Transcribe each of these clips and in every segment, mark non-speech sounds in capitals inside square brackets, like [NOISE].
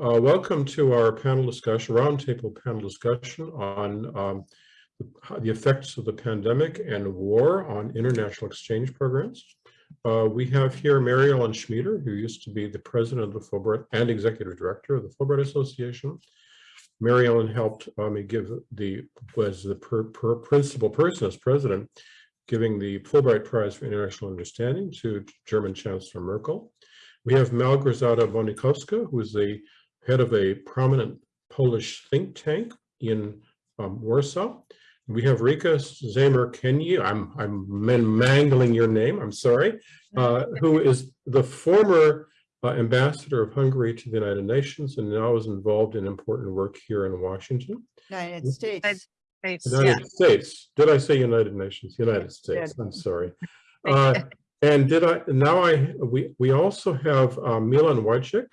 Uh, welcome to our panel discussion, roundtable panel discussion on um, the, effects of the pandemic and war on international exchange programs. Uh, we have here Mary Ellen Schmieder, who used to be the president of the Fulbright and executive director of the Fulbright Association. Mary Ellen helped me give the, was the per, per principal person as president, giving the Fulbright Prize for International Understanding to German Chancellor Merkel. We have Małgorzata Bonikowska, who is the head of a prominent Polish think tank in um, Warsaw. We have Rika Zamer-Kenyi, I'm, I'm mangling your name, I'm sorry, uh, [LAUGHS] who is the former uh, ambassador of Hungary to the United Nations and now is involved in important work here in Washington. United States. United yeah. States. Did I say United Nations? United States. I'm sorry. [LAUGHS] Uh, and did I now I we we also have uh, Milan Wojcik,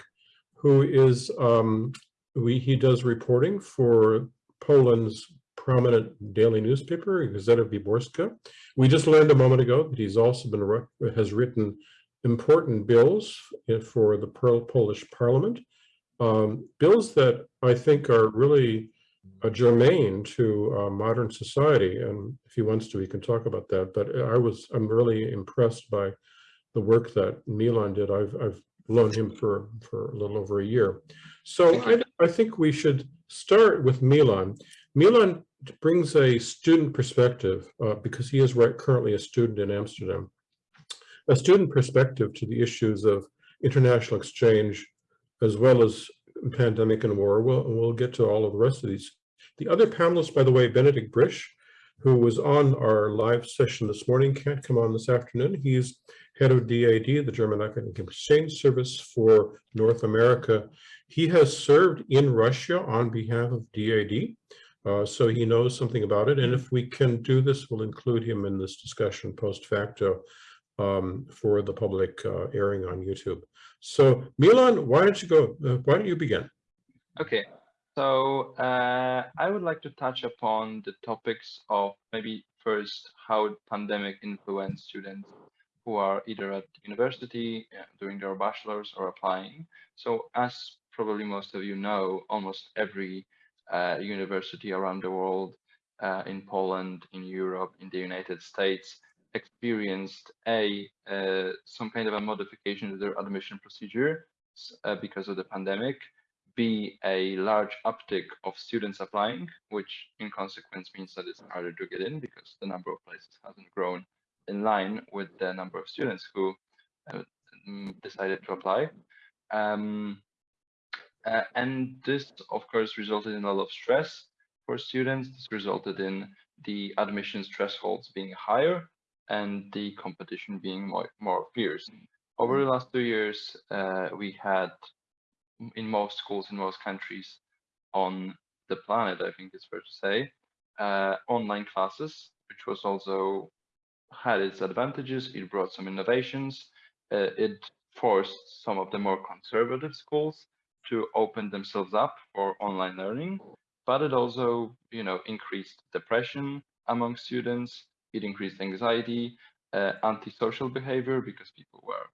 who is um, we he does reporting for Poland's prominent daily newspaper, Gazeta Wyborcza. We just learned a moment ago that he's also been has written important bills for the Polish Parliament, um, bills that I think are really uh, germane to uh, modern society. And if he wants to, he can talk about that. But I was I'm really impressed by the work that Milan did. I've I've known him for, for a little over a year. So I, I think we should start with Milan. Milan brings a student perspective uh, because he is right currently a student in Amsterdam, a student perspective to the issues of international exchange as well as pandemic and war. We'll, we'll get to all of the rest of these. The other panelists, by the way, Benedikt Brisch, who was on our live session this morning, can't come on this afternoon. He's head of DAAD, the German Academic Exchange Service for North America. He has served in Russia on behalf of DAAD, uh, so he knows something about it. And if we can do this, we'll include him in this discussion post facto um, for the public uh, airing on YouTube. So Milan, why don't you go, uh, why don't you begin? Okay, so uh, I would like to touch upon the topics of maybe first how pandemic influenced students who are either at university uh, doing their bachelor's or applying. So as probably most of you know, almost every uh, university around the world, uh, in Poland, in Europe, in the United States, experienced a uh, some kind of a modification to their admission procedure because of the pandemic, b a large uptick of students applying, which in consequence means that it's harder to get in because the number of places hasn't grown in line with the number of students who uh, mm, decided to apply. Um, uh, and this, of course, resulted in a lot of stress for students. This resulted in the admissions thresholds being higher and the competition being more, more fierce. Over the last two years, uh, we had in most schools in most countries on the planet, I think it's fair to say, uh, online classes, which was also had its advantages. It brought some innovations. Uh, it forced some of the more conservative schools to open themselves up for online learning, but it also, you know, increased depression among students. It increased anxiety, uh, antisocial behavior because people were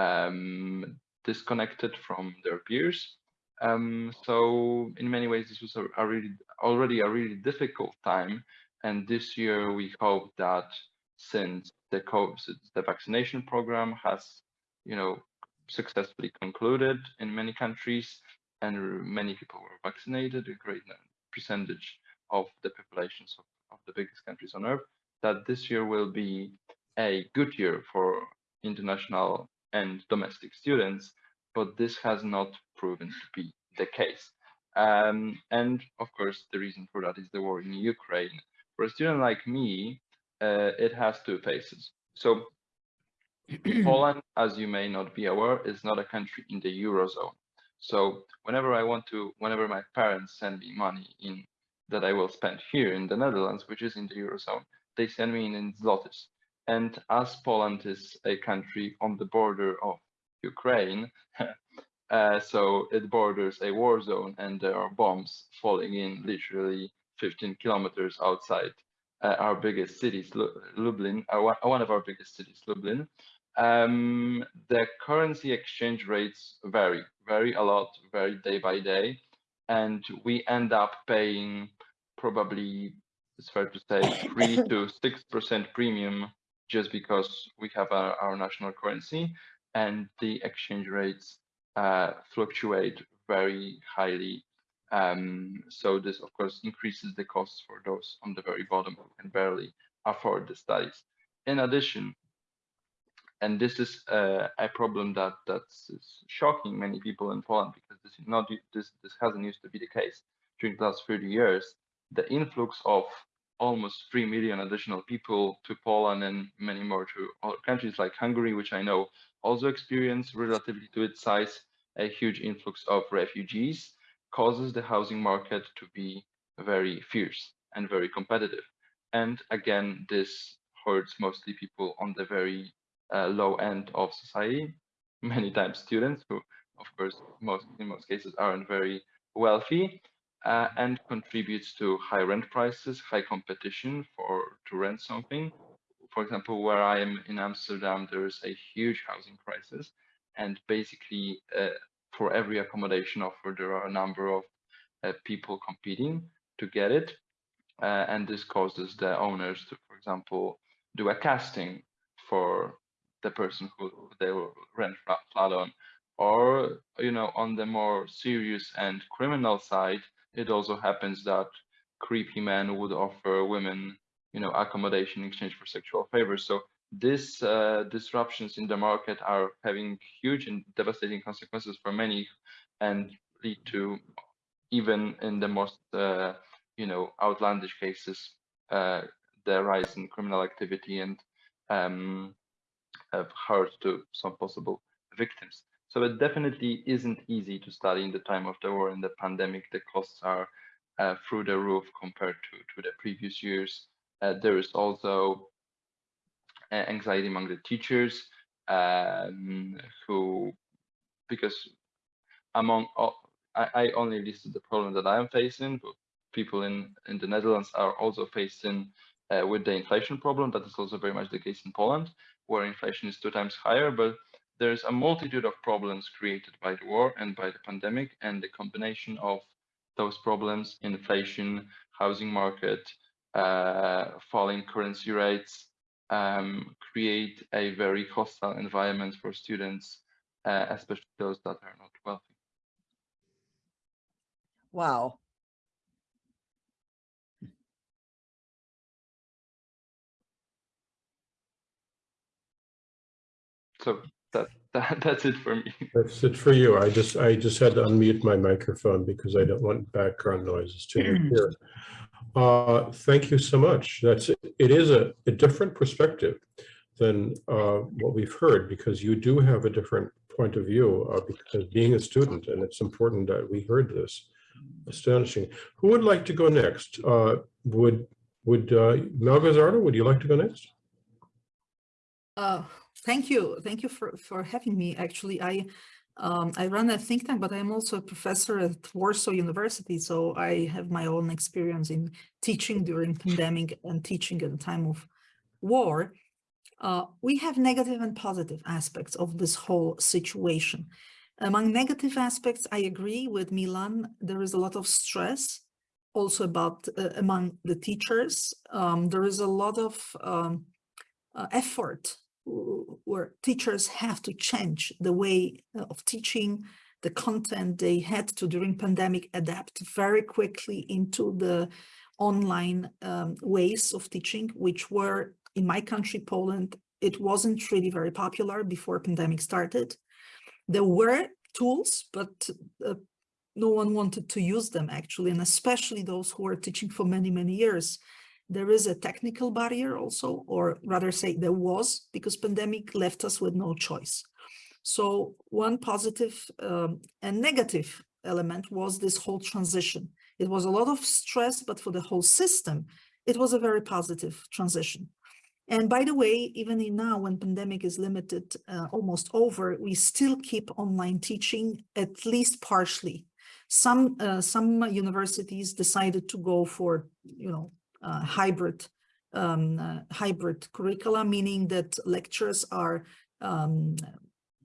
um, disconnected from their peers. Um, so in many ways, this was a, a really already a really difficult time. And this year, we hope that since the COVID, the vaccination program has, you know, successfully concluded in many countries, and many people were vaccinated, a great percentage of the populations of, of the biggest countries on earth, that this year will be a good year for international and domestic students, but this has not proven to be the case. Um, and of course, the reason for that is the war in Ukraine. For a student like me, uh, it has two faces. So [CLEARS THROAT] Poland, as you may not be aware, is not a country in the Eurozone. So whenever I want to, whenever my parents send me money in that I will spend here in the Netherlands, which is in the Eurozone, they send me in, in zlotys. And as Poland is a country on the border of Ukraine, [LAUGHS] uh, so it borders a war zone and there are bombs falling in literally 15 kilometers outside uh, our biggest cities, Lublin, uh, one of our biggest cities, Lublin, um, the currency exchange rates vary vary a lot, vary day by day, and we end up paying probably, it's fair to say, three to six percent premium just because we have our, our national currency and the exchange rates uh, fluctuate very highly. Um, so this, of course, increases the costs for those on the very bottom who can barely afford the studies. In addition, and this is uh, a problem that that's shocking many people in Poland because this is not this this hasn't used to be the case during the last 30 years. The influx of almost 3 million additional people to Poland and many more to other countries like Hungary, which I know also experience relatively to its size a huge influx of refugees, causes the housing market to be very fierce and very competitive. And again, this hurts mostly people on the very uh, low end of society, many times students who, of course, most in most cases aren't very wealthy, uh, and contributes to high rent prices, high competition for to rent something. For example, where I am in Amsterdam, there is a huge housing crisis, and basically uh, for every accommodation offer, there are a number of uh, people competing to get it, uh, and this causes the owners to, for example, do a casting for the person who they will rent flat on. Or, you know, on the more serious and criminal side, it also happens that creepy men would offer women, you know, accommodation in exchange for sexual favors. So these uh, disruptions in the market are having huge and devastating consequences for many and lead to even in the most uh, you know outlandish cases uh, the rise in criminal activity and um, have hurt to some possible victims. So it definitely isn't easy to study in the time of the war and the pandemic. The costs are uh, through the roof compared to, to the previous years. Uh, there is also uh, anxiety among the teachers um, who, because among all, I, I, only listed the problem that I am facing, but people in, in the Netherlands are also facing uh, with the inflation problem. That is also very much the case in Poland where inflation is two times higher, but there's a multitude of problems created by the war and by the pandemic, and the combination of those problems, inflation, housing market, uh, falling currency rates, um, create a very hostile environment for students, uh, especially those that are not wealthy. Wow. So that, that that's it for me. That's it for you. I just I just had to unmute my microphone because I don't want background noises to hear. [CLEARS THROAT] Uh, thank you so much. That's it is a, a different perspective than uh, what we've heard because you do have a different point of view uh, because being a student and it's important that we heard this. Astonishing. Who would like to go next? Uh, would would uh, Malgazardo, would you like to go next? Uh, Thank you. Thank you for, for having me. Actually, I um, I run a think tank, but I'm also a professor at Warsaw University. So I have my own experience in teaching during pandemic and teaching at the time of war. Uh, we have negative and positive aspects of this whole situation. Among negative aspects, I agree with Milan. There is a lot of stress also about uh, among the teachers. Um, there is a lot of um, uh, effort where teachers have to change the way uh, of teaching, the content they had to during pandemic adapt very quickly into the online um, ways of teaching, which were in my country, Poland, it wasn't really very popular before pandemic started. There were tools, but uh, no one wanted to use them actually, and especially those who were teaching for many, many years there is a technical barrier also, or rather say there was, because pandemic left us with no choice. So one positive um, and negative element was this whole transition. It was a lot of stress, but for the whole system, it was a very positive transition. And by the way, even in now when pandemic is limited, uh, almost over, we still keep online teaching at least partially. Some uh, some universities decided to go for, you know, hybrid um, uh, hybrid curricula, meaning that lectures are um,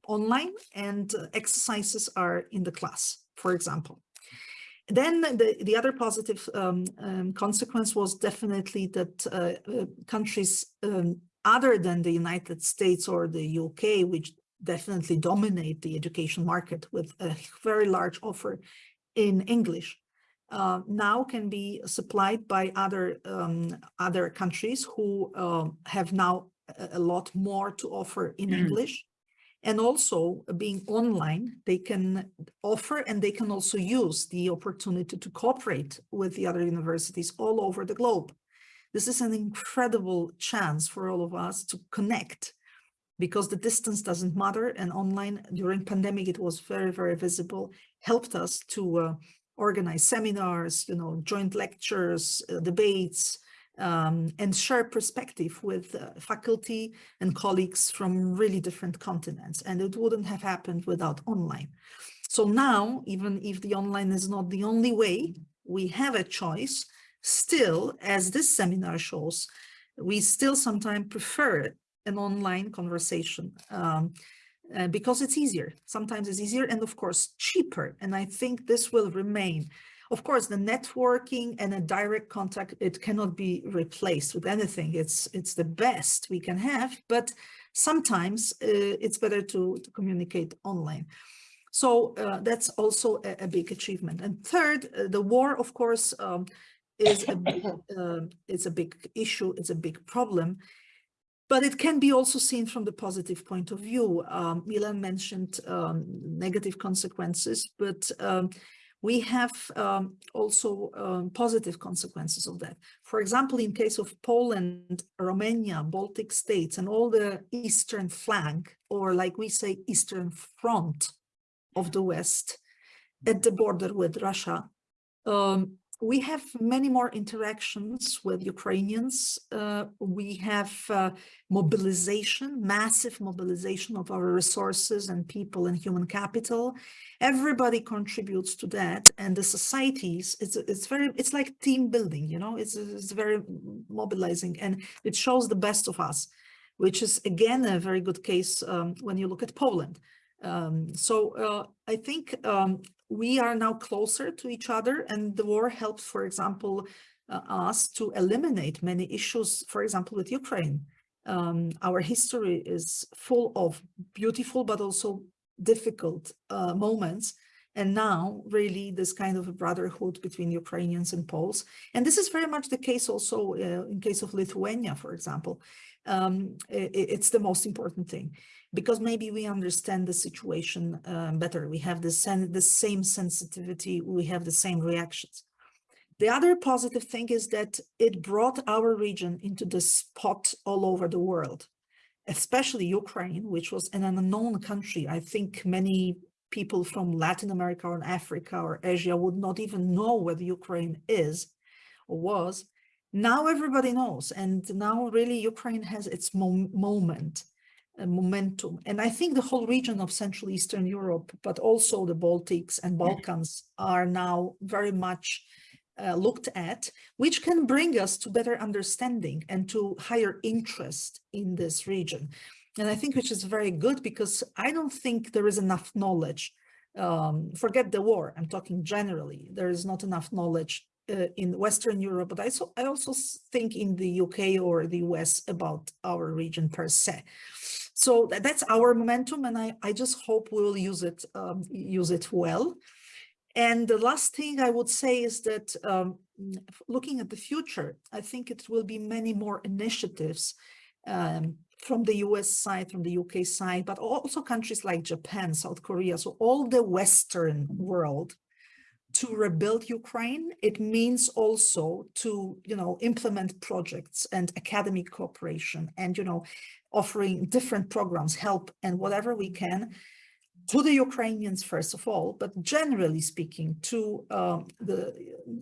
online and exercises are in the class, for example. Then the, the other positive um, um, consequence was definitely that uh, uh, countries um, other than the United States or the UK, which definitely dominate the education market with a very large offer in English, uh, now can be supplied by other um, other countries who uh, have now a, lot more to offer in English. And also being online, they can offer and they can also use the opportunity to cooperate with the other universities all over the globe. This is an incredible chance for all of us to connect because the distance doesn't matter and online during pandemic it was very very visible helped us to uh, organize seminars you know joint lectures uh, debates um, and share perspective with uh, faculty and colleagues from really different continents. And it wouldn't have happened without online. So now even if the online is not the only way we have a choice. Still, as this seminar shows, we still sometimes prefer an online conversation um, uh, because it's easier. Sometimes it's easier and of course cheaper. And I think this will remain. Of course, the networking and a direct contact, it cannot be replaced with anything. It's it's the best we can have, but sometimes uh, it's better to, to communicate online. So uh, that's also a, a, big achievement. And third, uh, the war, of course, um, is a uh, [LAUGHS] it's a big issue, it's a big problem, but it can be also seen from the positive point of view. Um, Milan mentioned um, negative consequences, but um, we have um, also um, positive consequences of that. For example, in case of Poland, Romania, Baltic states, and all the eastern flank, or like we say, eastern front of the West at the border with Russia, um, we have many more interactions with Ukrainians. Uh, we have uh, mobilization, massive mobilization of our resources and people and human capital. Everybody contributes to that. And the societies, it's, it's very, it's like team building, you know, it's, it's very mobilizing and it shows the best of us, which is again, a very good case um, when you look at Poland. Um, so uh, I think um, we are now closer to each other and the war helps, for example, uh, us to eliminate many issues, for example, with Ukraine. Um, our history is full of beautiful but also difficult uh, moments. And now really this kind of a brotherhood between Ukrainians and Poles. And this is very much the case also uh, in case of Lithuania, for example. Um, it, it's the most important thing because maybe we understand the situation um, better. We have the, the same sensitivity, we have the same reactions. The other positive thing is that it brought our region into the spot all over the world, especially Ukraine, which was an unknown country. I think many people from Latin America or Africa or Asia would not even know where Ukraine is or was. Now everybody knows, and now really Ukraine has its mo moment momentum. And I think the whole region of Central Eastern Europe, but also the Baltics and Balkans are now very much uh, looked at, which can bring us to better understanding and to higher interest in this region. And I think which is very good because I don't think there is enough knowledge. Um, forget the war, I'm talking generally, there is not enough knowledge uh, in Western Europe, but I, so, I also think in the UK or the US about our region per se. So that's our momentum, and I, I just hope we'll use it um, use it well. And the last thing I would say is that um, looking at the future, I think it will be many more initiatives um, from the US side, from the UK side, but also countries like Japan, South Korea, so all the Western world to rebuild Ukraine. It means also to, you know, implement projects and academic cooperation and, you know, offering different programs, help and whatever we can to the Ukrainians, first of all, but generally speaking to um, the,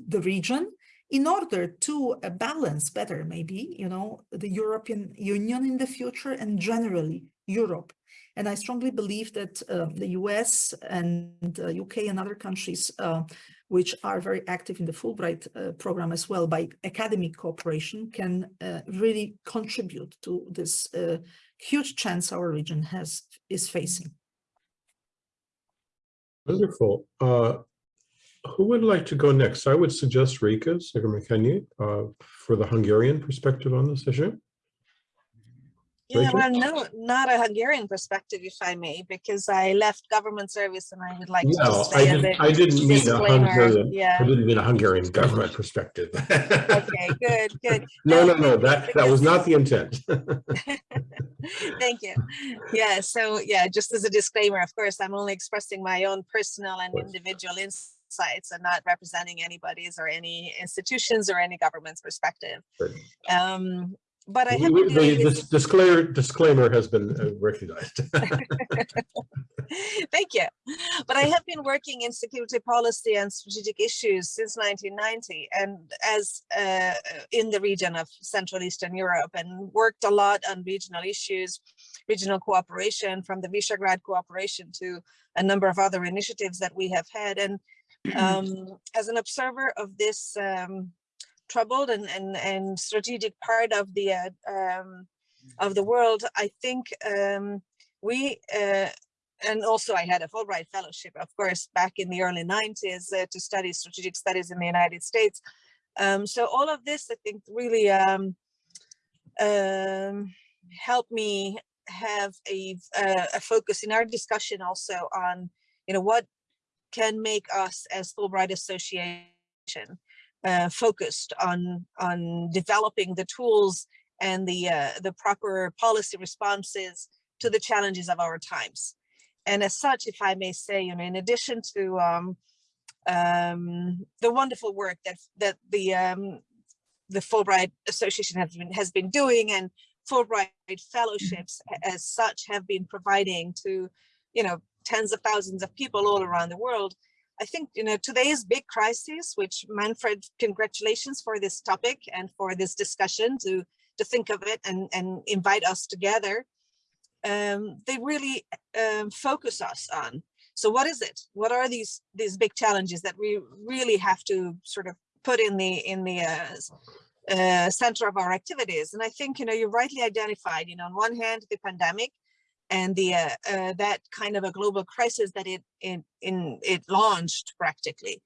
the region in order to uh, balance better, maybe, you know, the European Union in the future and generally Europe. And I strongly believe that uh, the US and UK and other countries uh, which are very active in the Fulbright uh, program as well by academic cooperation can uh, really contribute to this huge chance our region has is facing. Wonderful. Who would like to go next? I would suggest Rika Zigermakenyi uh for the Hungarian perspective on this issue. Yeah, well, no, not a Hungarian perspective, if I may, because I left government service and I would like to No, I say a didn't, bit I didn't mean a. Hungarian, I didn't mean a Hungarian government perspective. [LAUGHS] okay, good, good. No, no, no, that, that was not the intent. [LAUGHS] Thank you. Yeah, so yeah, just as a disclaimer, of course, I'm only expressing my own personal and individual insights and not representing anybody's or any institutions or any government's perspective. Um, but I have The disclaimer, disclaimer has been uh, recognized. [LAUGHS] Thank you. But I have been working in security policy and strategic issues since 1990 and as uh, in the region of Central Eastern Europe and worked a lot on regional issues, regional cooperation from the Visegrad cooperation to a number of other initiatives that we have had. And um, as an observer of this um, troubled and, and, and strategic part of the uh, um, of the world, I think um, we uh, and also I had a Fulbright fellowship, of course, back in the early 90s uh, to study strategic studies in the United States. Um, so all of this, I think, really um, helped me have a, uh, a focus in our discussion also on, you know, what can make us as Fulbright Association uh, focused on on developing the tools and the uh, the proper policy responses to the challenges of our times. And as such, if I may say, you know, in addition to um, um, the wonderful work that that the um, the Fulbright Association has been has been doing, and Fulbright fellowships as such have been providing to, you know, tens of thousands of people all around the world. I think, you know, today's big crisis, which Manfred, congratulations for this topic and for this discussion to to think of it and and invite us together um, they really um, focus us on. So what is it? What are these these big challenges that we really have to sort of put in the in the uh, uh, center of our activities? And I think you know you rightly identified. You know, on one hand, the pandemic and the uh, uh, that kind of a global crisis that it in in it launched practically.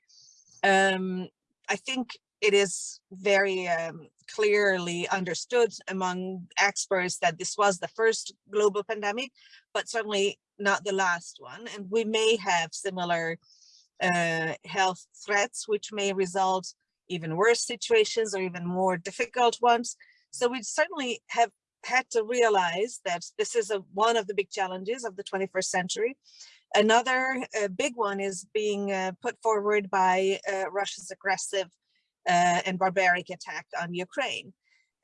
Um, I think it is very um, clearly understood among experts that this was the first global pandemic, but certainly not the last one. And we may have similar uh, health threats, which may result even worse situations or even more difficult ones. So we certainly have had to realize that this is a, one of the big challenges of the 21st century. Another uh, big one is being uh, put forward by uh, Russia's aggressive uh, and barbaric attack on Ukraine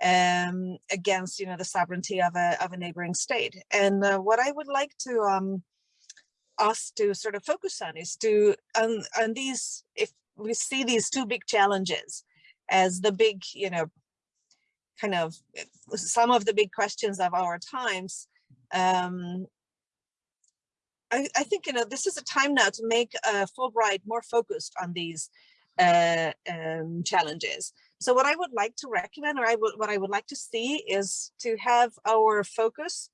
um, against, you know, the sovereignty of a, of a neighboring state. And uh, what I would like to um, us to sort of focus on is to, on, on these, if we see these two big challenges as the big, you know, kind of eh, some of the big questions of our times, um, I, I think, you know, this is a time now to make uh, Fulbright more focused on these uh, um, challenges. So what I would like to recommend, or I would, what I would like to see is to have our focus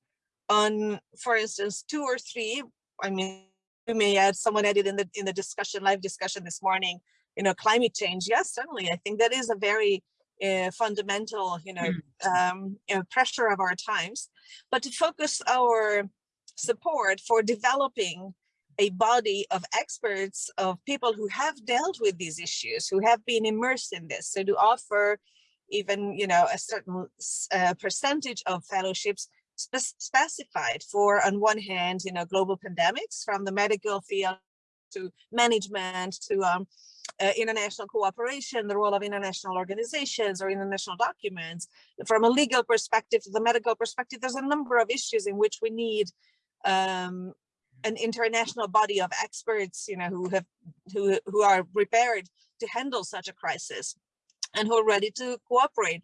on, for instance, two or three, I mean, we may add, someone added in the, in the discussion, live discussion this morning, you know, climate change. Yes, certainly. I think that is a very uh, fundamental, you know, um, you know, pressure of our times, but to focus our support for developing a body of experts, of people who have dealt with these issues, who have been immersed in this. So to offer even, you know, a certain uh, percentage of fellowships spec- specified for, on one hand, you know, global pandemics from the medical field to management to um, uh, international cooperation, the role of international organizations or international documents. From a legal perspective to the medical perspective, there's a number of issues in which we need um, an international body of experts, you know, who have who who are prepared to handle such a crisis and who are ready to cooperate.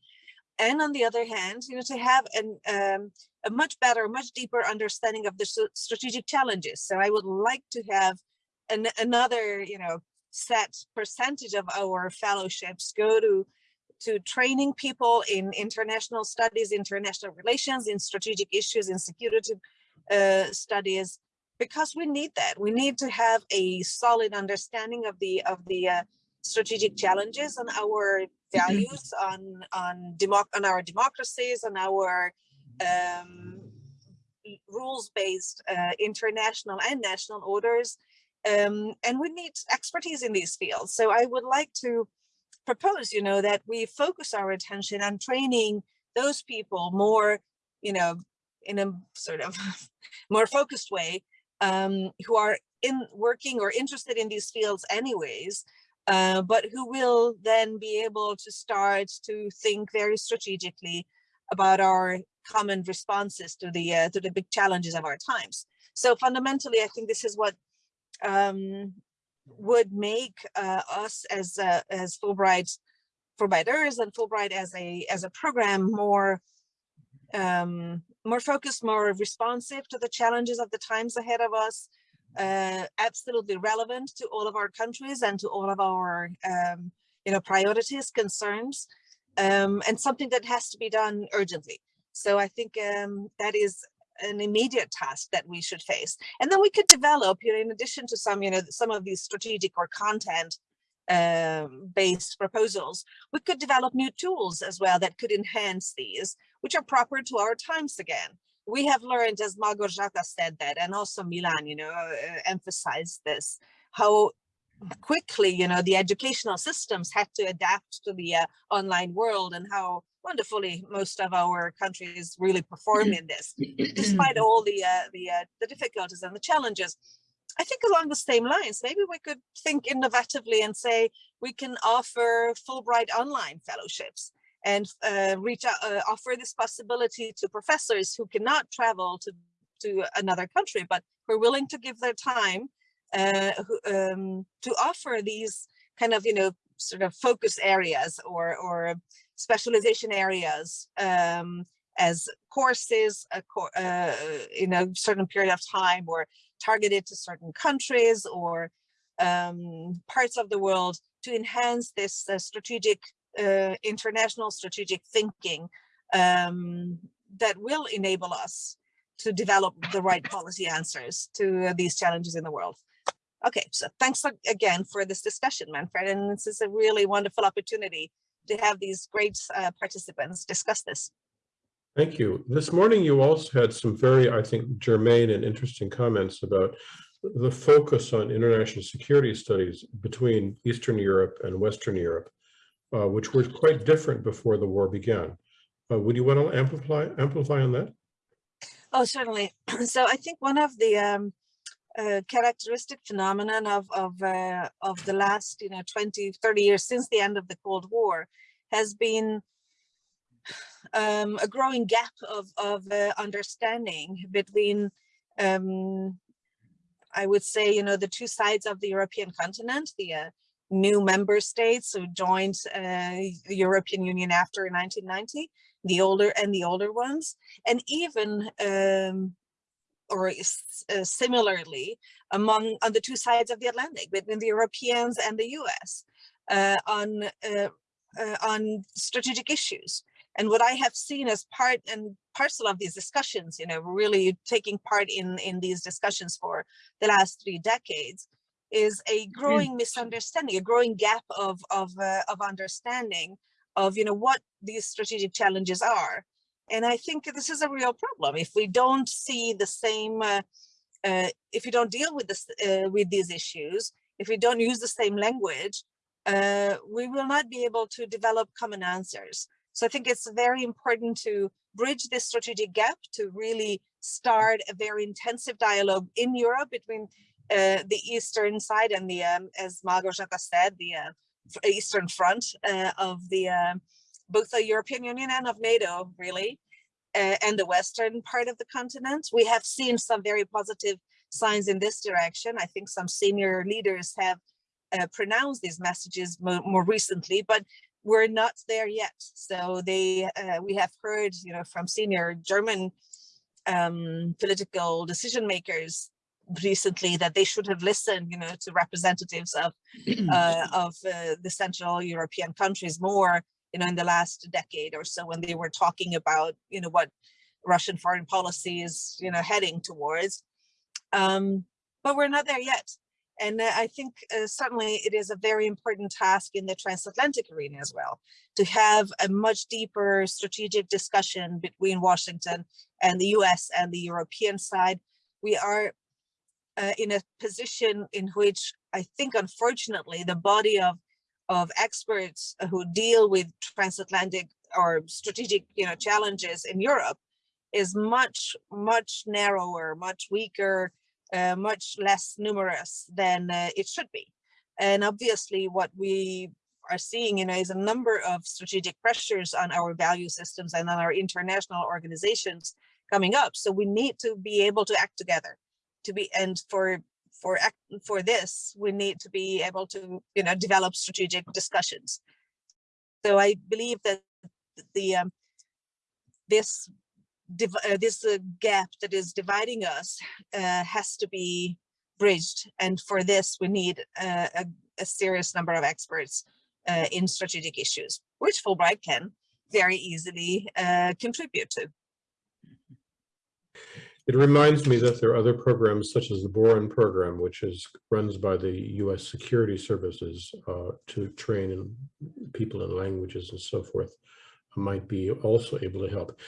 And on the other hand, you know, to have an um, a much better, much deeper understanding of the strategic challenges. So I would like to have an, another, you know, set percentage of our fellowships go to to training people in international studies, international relations, in strategic issues, in security uh, studies, because we need that. We need to have a solid understanding of the of the uh, strategic challenges and our values on on democ on our democracies and our um, rules-based uh, international and national orders. Um, and we need expertise in these fields. So I would like to propose, you know, that we focus our attention on training those people more, you know, in a sort of [LAUGHS] more focused way, um, who are in working or interested in these fields anyways, uh, but who will then be able to start to think very strategically about our common responses to the uh, to the big challenges of our times. So fundamentally, I think this is what um, would make uh, us as uh, as Fulbright Fulbrighters and Fulbright as a as a program more um, more focused, more responsive to the challenges of the times ahead of us, uh, absolutely relevant to all of our countries and to all of our um, you know priorities, concerns, um, and something that has to be done urgently. So I think um, that is an immediate task that we should face. And then we could develop, you know, in addition to some, you know, some of these strategic or content um, based proposals, we could develop new tools as well that could enhance these, which are proper to our times again. We have learned, as Margot Jata said that, and also Milan, you know, uh, emphasized this, how quickly, you know, the educational systems had to adapt to the uh, online world and how wonderfully most of our countries really perform in [CLEARS THROAT] this, despite [CLEARS THROAT] all the uh, the uh, the difficulties and the challenges. I think along the same lines, maybe we could think innovatively and say we can offer Fulbright online fellowships and uh, reach out, uh, offer this possibility to professors who cannot travel to to another country, but who are willing to give their time uh, who, um, to offer these kind of, you know, sort of focus areas or, or specialization areas um, as courses uh, in a certain period of time or targeted to certain countries or um, parts of the world to enhance this uh, strategic, uh, international strategic thinking um, that will enable us to develop the right policy answers to these challenges in the world. Okay, so thanks again for this discussion, Manfred, and this is a really wonderful opportunity to have these great uh, participants discuss this. Thank you. This morning, you also had some very, I think, germane and interesting comments about the focus on international security studies between Eastern Europe and Western Europe, uh, which were quite different before the war began. Uh, would you want to amplify amplify on that? Oh, certainly. [CLEARS THROAT] So I think one of the um, uh, characteristic phenomenon of of uh, of the last you know 20 30 years since the end of the cold war has been um, a growing gap of of uh, understanding between um, i would say you know the two sides of the european continent the uh, new member states who joined uh, the european union after 1990 the older and the older ones and even um, or uh, similarly among on the two sides of the Atlantic between the Europeans and the US uh, on uh, uh, on strategic issues. And what I have seen as part and parcel of these discussions, you know, really taking part in in these discussions for the last three decades, is a hmm. growing misunderstanding, a growing gap of of uh, of understanding of you know what these strategic challenges are and I think this is a real problem. If we don't see the same, uh, uh, if we don't deal with this, uh, with these issues, if we don't use the same language, uh, we will not be able to develop common answers. So I think it's very important to bridge this strategic gap to really start a very intensive dialogue in Europe between uh, the Eastern side and the, um, as Margot Jata said, the uh, Eastern front of the both the European Union and of NATO, really, uh, and the Western part of the continent. We have seen some very positive signs in this direction. I think some senior leaders have uh, pronounced these messages more, more, recently, but we're not there yet. So they, uh, we have heard, you know, from senior German um, political decision makers recently that they should have listened, you know, to representatives of [CLEARS THROAT] uh, of uh, the Central European countries more you know, in the last decade or so when they were talking about, you know, what Russian foreign policy is, you know, heading towards. Um, but we're not there yet. And uh, I think uh, certainly it is a very important task in the transatlantic arena as well, to have a much deeper strategic discussion between Washington and the US and the European side. We are uh, in a position in which I think, unfortunately, the body of, of experts who deal with transatlantic or strategic you know, challenges in Europe is much, much narrower, much weaker, uh, much less numerous than uh, it should be. And obviously what we are seeing you know, is a number of strategic pressures on our value systems and on our international organizations coming up. So we need to be able to act together to be and for for for this we need to be able to you know develop strategic discussions. So i believe that the um, this uh, this uh, gap that is dividing us uh, has to be bridged. And for this we need uh, a, a serious number of experts uh, in strategic issues which fulbright can very easily uh, contribute to It reminds me that there are other programs such as the Boren program, which is runs by the U.S. Security Services uh, to train in people in languages and so forth, might be also able to help.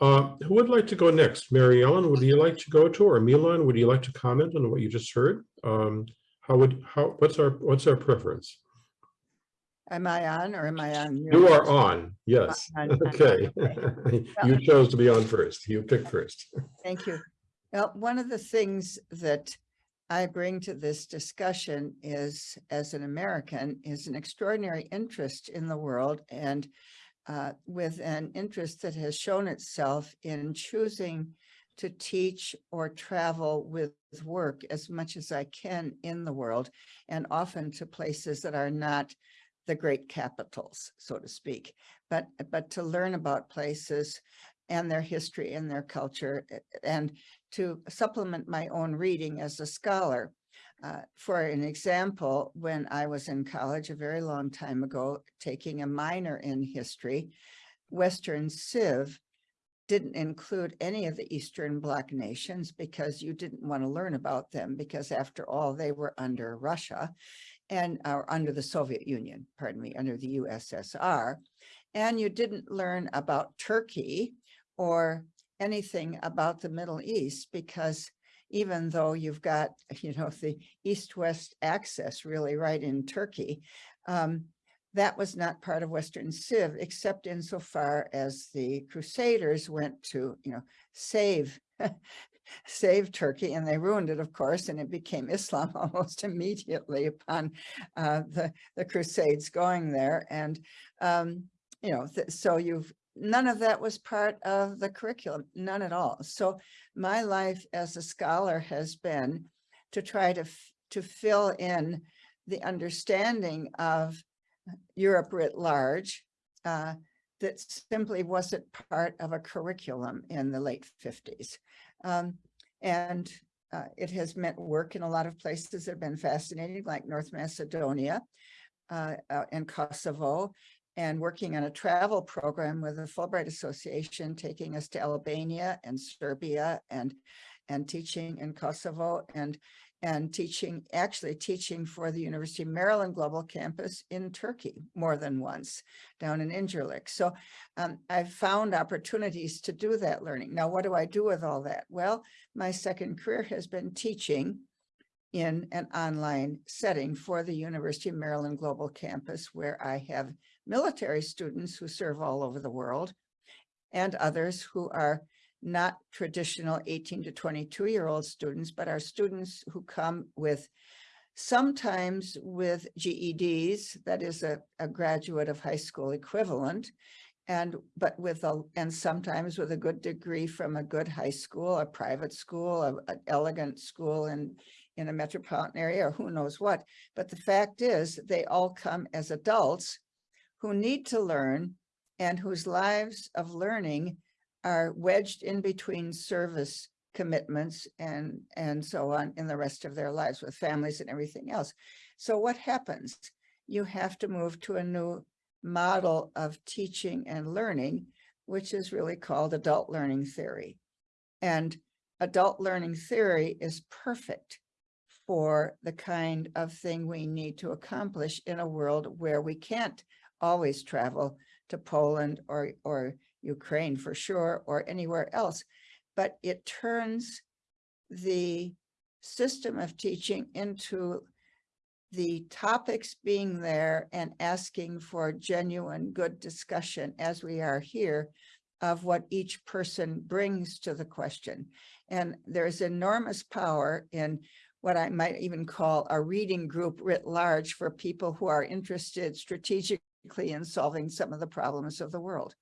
Uh, who would like to go next? Mary Ellen, would you like to go to, or Milan, would you like to comment on what you just heard? Um, how would how what's our what's our preference? Am I on or am I on? mute? You are on, yes. On, on, [LAUGHS] Okay. okay. [LAUGHS] You chose to be on first. You picked first. Thank you. Well, one of the things that I bring to this discussion is, as an American, is an extraordinary interest in the world and uh, with an interest that has shown itself in choosing to teach or travel with work as much as I can in the world and often to places that are not the great capitals, so to speak, but, but to learn about places and their history and their culture and to supplement my own reading as a scholar. Uh, for an example, when I was in college a very long time ago, taking a minor in history, Western Civ didn't include any of the Eastern Bloc nations because you didn't want to learn about them because after all, they were under Russia and or under the Soviet Union, pardon me, under the USSR. And you didn't learn about Turkey or anything about the Middle East because even though you've got, [LAUGHS] you know, the east-west access really right in Turkey, um, that was not part of Western Civ, except insofar as the Crusaders went to, you know, save [LAUGHS] save Turkey and they ruined it, of course, and it became [LAUGHS] Islam almost immediately upon uh, the, the Crusades going there. And, um, you know, so you've none of that was part of the curriculum, none at all. So my life as a scholar has been to try to, to fill in the understanding of Europe writ large uh, that simply wasn't part of a curriculum in the late 50s. Um, and uh, it has meant work in a lot of places that have been fascinating, like North Macedonia uh, uh, and Kosovo, and working on a travel program with the Fulbright Association, taking us to Albania and Serbia and and teaching in Kosovo and and teaching, actually teaching for the University of Maryland Global Campus in Turkey more than once down in Incirlik. So um, I've found opportunities to do that learning. Now, what do I do with all that? Well, my second career has been teaching in an online setting for the University of Maryland Global Campus, where I have military students who serve all over the world and others who are not traditional 18 to 22 year old students, but are students who come with sometimes with GEDs, that is a, a graduate of high school equivalent, and but with a and sometimes with a good degree from a good high school, a private school, a, an elegant school in in a metropolitan area, or who knows what. But the fact is, they all come as adults who need to learn and whose lives of learning are wedged in between service commitments and and so on in the rest of their lives with families and everything else. So what happens? You have to move to a new model of teaching and learning, which is really called adult learning theory. And adult learning theory is perfect for the kind of thing we need to accomplish in a world where we can't always travel to Poland or, or Ukraine for sure, or anywhere else. But it turns the system of teaching into the topics being there and asking for genuine good discussion as we are here of what each person brings to the question. And there's enormous power in what I might even call a reading group writ large for people who are interested strategically in solving some of the problems of the world.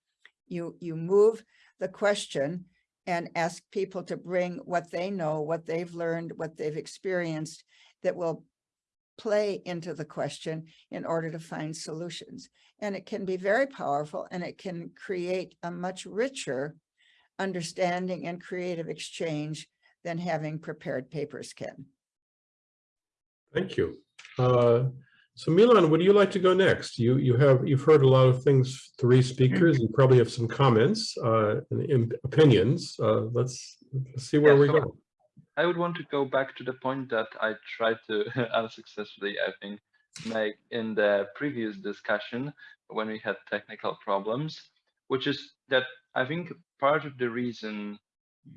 You, you move the question and ask people to bring what they know, what they've learned, what they've experienced that will play into the question in order to find solutions. And it can be very powerful and it can create a much richer understanding and creative exchange than having prepared papers can. Thank you. Uh, so Milan, would you like to go next? You you have you've heard a lot of things, three speakers. You probably have some comments uh, and opinions. Uh, let's, let's see where Yeah, we so go. I would want to go back to the point that I tried to [LAUGHS] unsuccessfully, I think, make in the previous discussion when we had technical problems, which is that I think part of the reason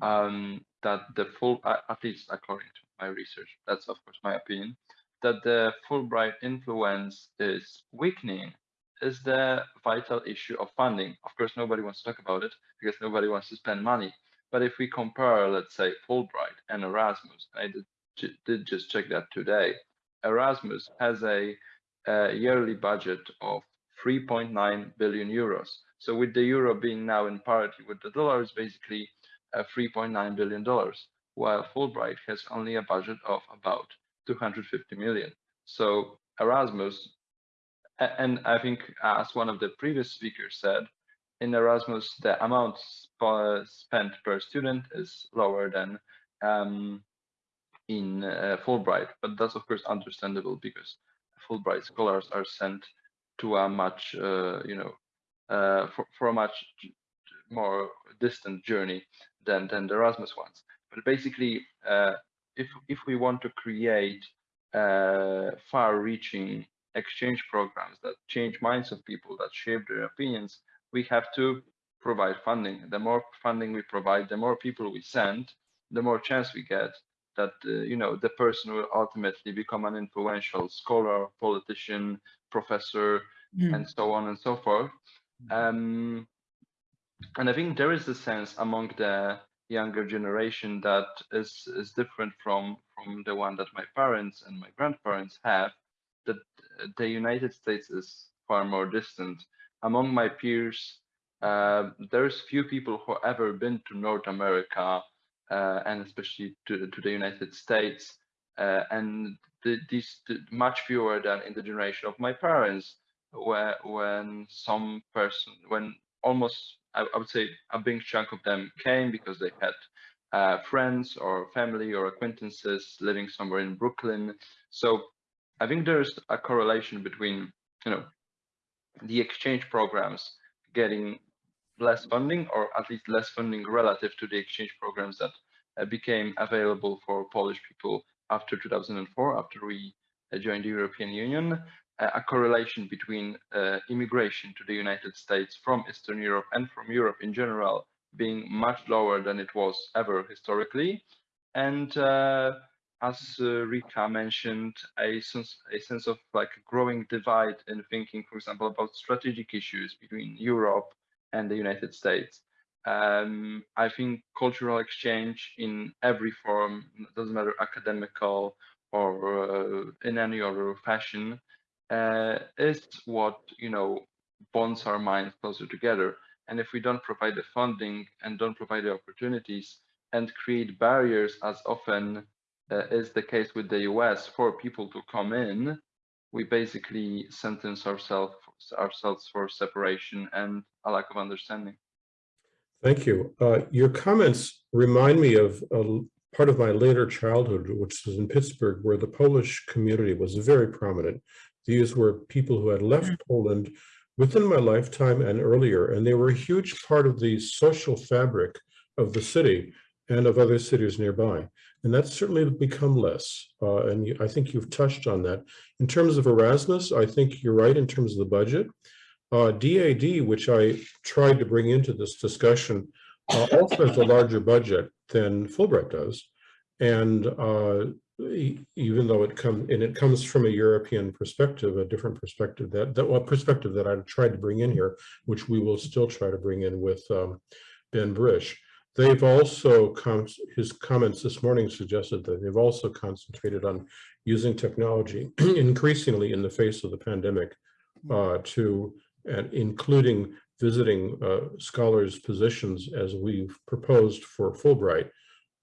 um, that the full, at least according to my research, that's of course my opinion, that the Fulbright influence is weakening is the vital issue of funding. Of course, nobody wants to talk about it because nobody wants to spend money. But if we compare, let's say, Fulbright and Erasmus, I did, did just check that today. Erasmus has a, a yearly budget of 3.9 billion euros. So with the euro being now in parity with the dollar, it's basically uh, 3.9 billion dollars, while Fulbright has only a budget of about 250 million. So Erasmus, and I think as one of the previous speakers said, in Erasmus, the amount sp- spent per student is lower than um, in uh, Fulbright, but that's of course understandable because Fulbright scholars are sent to a much, uh, you know, uh, for, for a much more distant journey than than the Erasmus ones. But basically, uh, if if we want to create uh, far-reaching exchange programs that change minds of people, that shape their opinions, we have to provide funding. The more funding we provide, the more people we send, the more chance we get that uh, you know the person will ultimately become an influential scholar, politician, professor, Mm. and so on and so forth. Um, and I think there is a sense among the younger generation that is is different from from the one that my parents and my grandparents have. That the United States is far more distant. Among my peers, uh, there's few people who ever been to North America uh, and especially to to the United States, uh, and the, these the, much fewer than in the generation of my parents, where when some person when almost I, I would say a big chunk of them came because they had uh, friends or family or acquaintances living somewhere in Brooklyn. So I think there's a correlation between you know the exchange programs getting less funding or at least less funding relative to the exchange programs that uh, became available for Polish people after 2004 after we uh, joined the European Union a correlation between uh, immigration to the United States from Eastern Europe and from Europe in general being much lower than it was ever historically. And uh, as uh, Rika mentioned, a sense, a sense of like a growing divide in thinking, for example, about strategic issues between Europe and the United States. Um, I think cultural exchange in every form, doesn't matter academical or uh, in any other fashion, uh, is what you know bonds our minds closer together. And if we don't provide the funding and don't provide the opportunities and create barriers, as often uh, is the case with the US, for people to come in, we basically sentence ourselves ourselves for separation and a lack of understanding. Thank you. Uh, your comments remind me of a part of my later childhood, which was in Pittsburgh, where the Polish community was very prominent. These were people who had left Poland within my lifetime and earlier, and they were a huge part of the social fabric of the city. and of other cities nearby. And that's certainly become less. Uh, and you, I think you've touched on that. In terms of Erasmus, I think you're right in terms of the budget. Uh, DAAD, which I tried to bring into this discussion, uh, also has a larger budget than Fulbright does. And uh, even though it comes, and it comes from a European perspective, a different perspective that, that what perspective that I tried to bring in here, which we will still try to bring in with um, Ben Brisch. They've also, com- his comments this morning suggested that they've also concentrated on using technology [CLEARS THROAT] increasingly in the face of the pandemic uh, to, and including visiting uh, scholars' positions as we've proposed for Fulbright.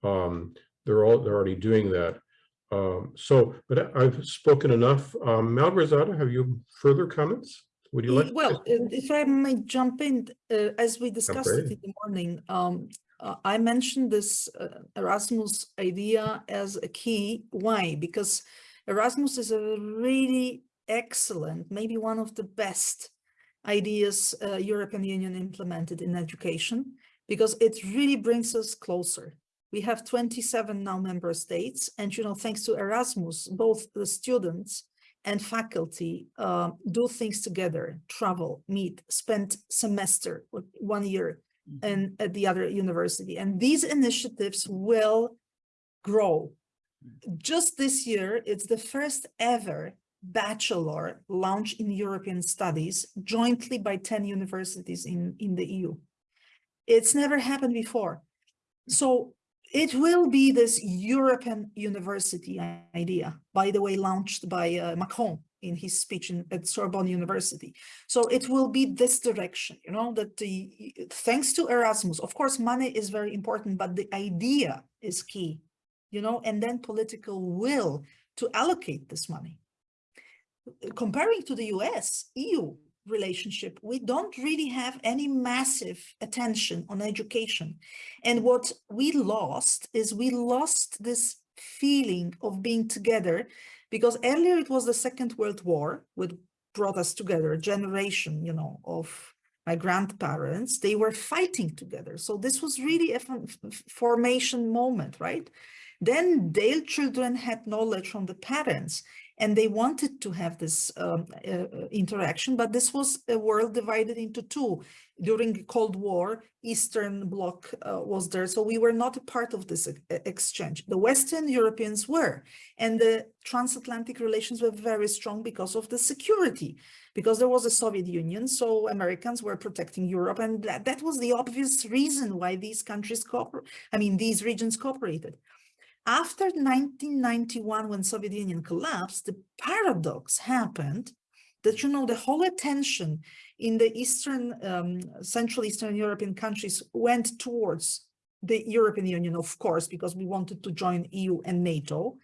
Um, they're all, they're already doing that. Um, so, but I've spoken enough. Um, Malgorzata, have you further comments? Would you like? Well, if I may jump in, uh, as we discussed it in the morning, um, uh, I mentioned this uh, Erasmus idea as a key. Why? Because Erasmus is a really excellent, maybe one of the best ideas uh, European Union implemented in education, because it really brings us closer. We have 27 now member states, and you know, thanks to Erasmus, both the students and faculty uh, do things together, travel, meet, spend semester, or one year and at the other university. And these initiatives will grow. Just this year, it's the first ever bachelor launch in European studies jointly by 10 universities in, in the EU. It's never happened before. So it will be this European university idea, by the way, launched by uh, Macron in his speech in, at Sorbonne University. So it will be this direction, you know, that the thanks to Erasmus, of course, money is very important, but the idea is key, you know, and then political will to allocate this money. Comparing to the US, EU relationship, we don't really have any massive attention on education. And what we lost is we lost this feeling of being together because earlier it was the Second World War, which brought us together, a generation, you know, of my grandparents, they were fighting together. So this was really a formation moment, right? Then their children had knowledge from the parents and they wanted to have this um, uh, uh, interaction, but this was a world divided into two. During the Cold War, Eastern Bloc uh, was there, so we were not a part of this exchange. The Western Europeans were, and the transatlantic relations were very strong because of the security, because there was a Soviet Union, so Americans were protecting Europe, and that, that was the obvious reason why these countries I mean, these regions cooperated. After 1991, when Soviet Union collapsed, the paradox happened that, you know, the whole attention in the Eastern, um, Central Eastern European countries went towards the European Union, of course, because we wanted to join EU and NATO.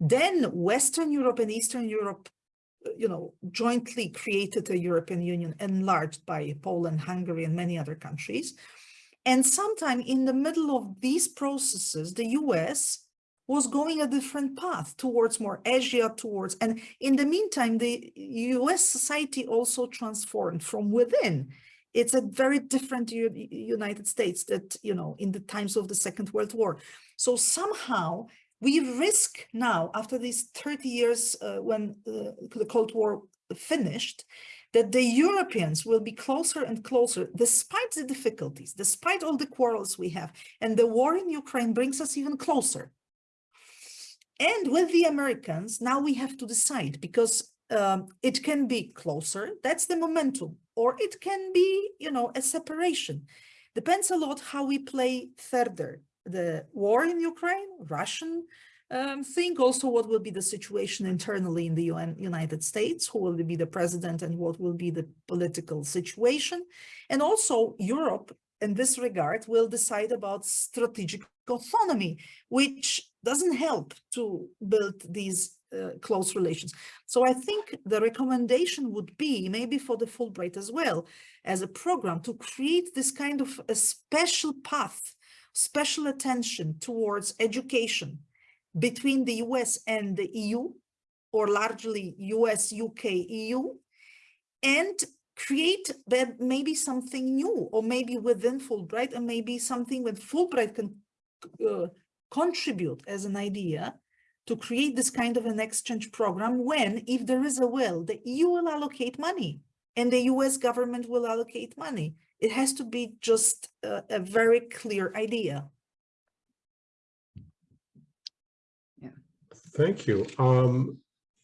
Then Western Europe and Eastern Europe, uh, you know, jointly created a European Union enlarged by Poland, Hungary, and many other countries. And sometime in the middle of these processes, the US was going a different path towards more Asia, towards, and in the meantime, the US society also transformed from within. It's a very different United States that, you know, in the times of the Second World War. So somehow we risk now, after these 30 years uh, when uh, the Cold War finished, that the Europeans will be closer and closer, despite the difficulties, despite all the quarrels we have. And the war in Ukraine brings us even closer. And with the Americans, now we have to decide because um, it can be closer, that's the momentum, or it can be, you know, a separation. Depends a lot how we play further. The war in Ukraine, Russian um, thing, also what will be the situation internally in the UN, United States, who will be the president and what will be the political situation. And also Europe in this regard will decide about strategic autonomy, which doesn't help to build these uh, close relations. So I think the recommendation would be maybe for the Fulbright as well as a program to create this kind of a special path, special attention towards education between the US and the EU or largely US, UK, EU and create that maybe something new or maybe within Fulbright and maybe something that Fulbright can uh, contribute as an idea to create this kind of an exchange program when, if there is a will, the EU will allocate money and the US government will allocate money. It has to be just a, a very clear idea. Yeah. Thank you. Um,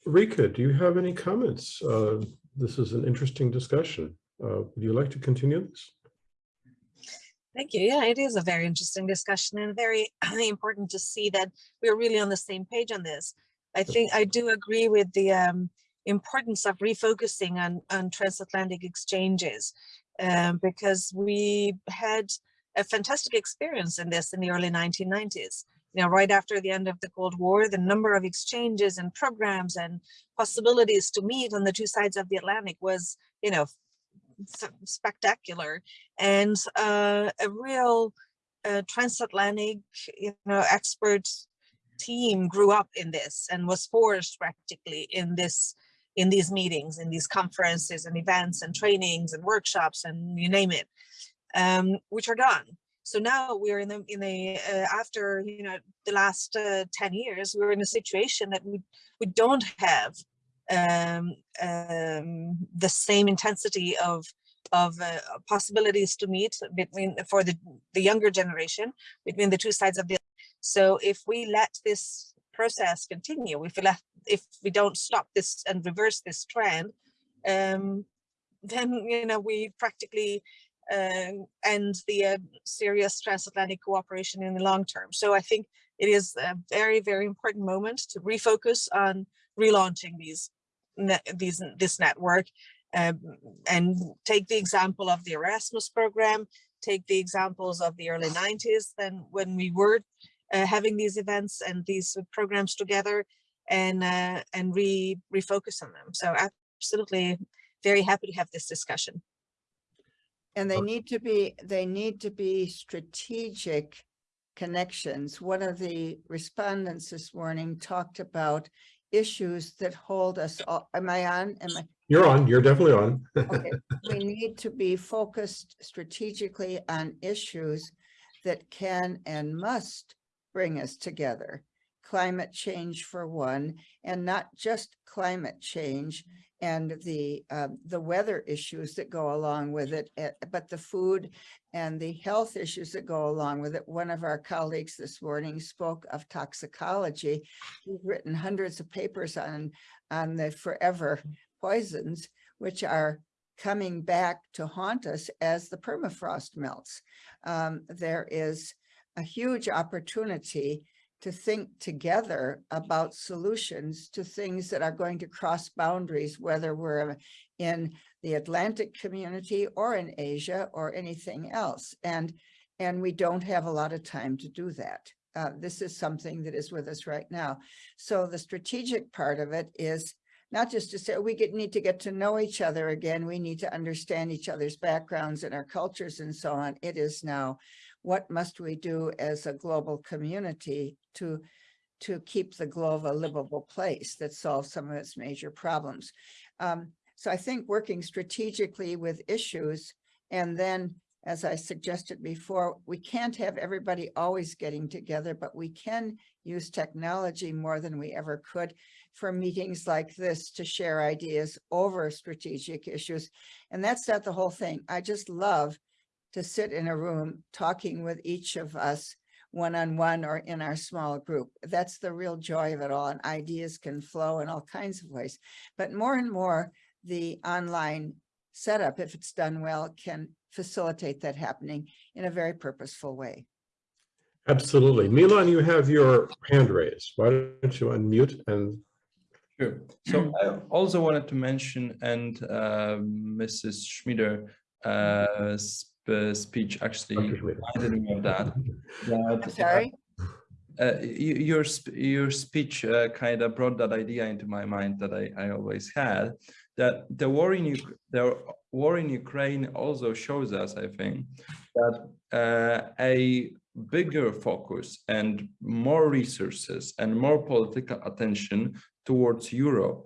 Rika, do you have any comments? Uh, this is an interesting discussion. Uh, would you like to continue this? Thank you. Yeah, it is a very interesting discussion and very [CLEARS THROAT] important to see that we're really on the same page on this. I think I do agree with the um, importance of refocusing on, on transatlantic exchanges um, because we had a fantastic experience in this in the early 1990s. You know, right after the end of the Cold War, the number of exchanges and programs and possibilities to meet on the two sides of the Atlantic was, you know, spectacular and uh, a real uh, transatlantic, you know, expert team grew up in this and was forged practically in this in these meetings, in these conferences and events and trainings and workshops and you name it, um, which are done. So now we're in the in the uh, after you know the last uh, ten years, we're in a situation that we we don't have um, um, the same intensity of of uh, possibilities to meet between for the the younger generation between the two sides of the. So if we let this process continue, if we let if we don't stop this and reverse this trend, um, then you know we practically um, and the uh, serious transatlantic cooperation in the long term. So I think it is a very, very important moment to refocus on relaunching these, these this network um, and take the example of the Erasmus program, take the examples of the early 90s, then when we were uh, having these events and these programs together and uh, and re refocus on them. So absolutely very happy to have this discussion. And they need to be, they need to be strategic connections. One of the respondents this morning talked about issues that hold us all. Am I on? Am I? You're on, you're definitely on. [LAUGHS] Okay, we need to be focused strategically on issues that can and must bring us together. Climate change for one, and not just climate change and the uh, the weather issues that go along with it, eh, but the food and the health issues that go along with it. One of our colleagues this morning spoke of toxicology. He's written hundreds of papers on on the forever poisons, which are coming back to haunt us as the permafrost melts. Um, there is a huge opportunity to think together about solutions to things that are going to cross boundaries, whether we're in the Atlantic community or in Asia or anything else. And, and we don't have a lot of time to do that. Uh, this is something that is with us right now. So the strategic part of it is not just to say oh, we get, need to get to know each other again. We need to understand each other's backgrounds and our cultures and so on. It is now what must we do as a global community to to keep the globe a livable place that solves some of its major problems. Um, so I think working strategically with issues and then as I suggested before, we can't have everybody always getting together, but we can use technology more than we ever could for meetings like this to share ideas over strategic issues. And that's not the whole thing. I just love to sit in a room talking with each of us one-on-one -on -one or in our small group. That's the real joy of it all and ideas can flow in all kinds of ways. But more and more the online setup, if it's done well, can facilitate that happening in a very purposeful way. Absolutely. Milan, you have your hand raised. Why don't you unmute and Sure. So I also wanted to mention, and uh, Mrs. Schmieder uh, sp speech actually Dr. Schmieder. reminded me of that. [LAUGHS] that I'm sorry? uh, y- your sp- your speech uh, kind of brought that idea into my mind that I, I always had that the war in Uk- the war in Ukraine also shows us I think that uh, a bigger focus and more resources and more political attention towards Europe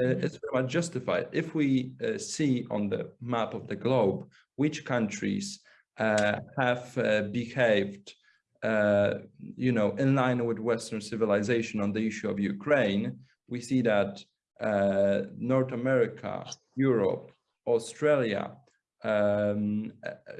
uh, is very much justified. If we uh, see on the map of the globe which countries uh, have uh, behaved uh, you know, in line with Western civilization on the issue of Ukraine, we see that uh, North America, Europe, Australia, um,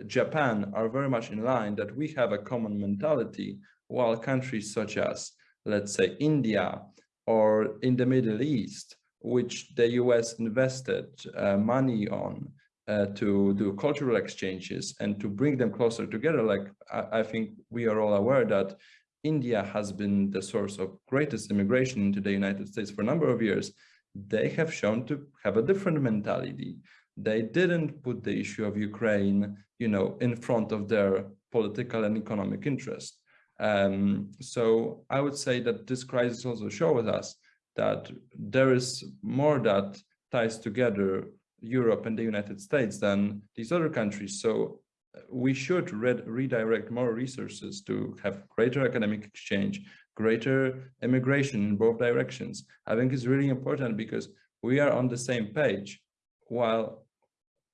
Japan are very much in line that we have a common mentality, while countries such as, let's say, India or in the Middle East, which the US invested uh, money on uh, to do cultural exchanges and to bring them closer together. Like I, I, think we are all aware that India has been the source of greatest immigration into the United States for a number of years. They have shown to have a different mentality. They didn't put the issue of Ukraine, you know, in front of their political and economic interest. Um, so I would say that this crisis also shows us that there is more that ties together Europe and the United States than these other countries. So uh, we should re redirect more resources to have greater academic exchange, greater immigration in both directions. I think is really important because we are on the same page while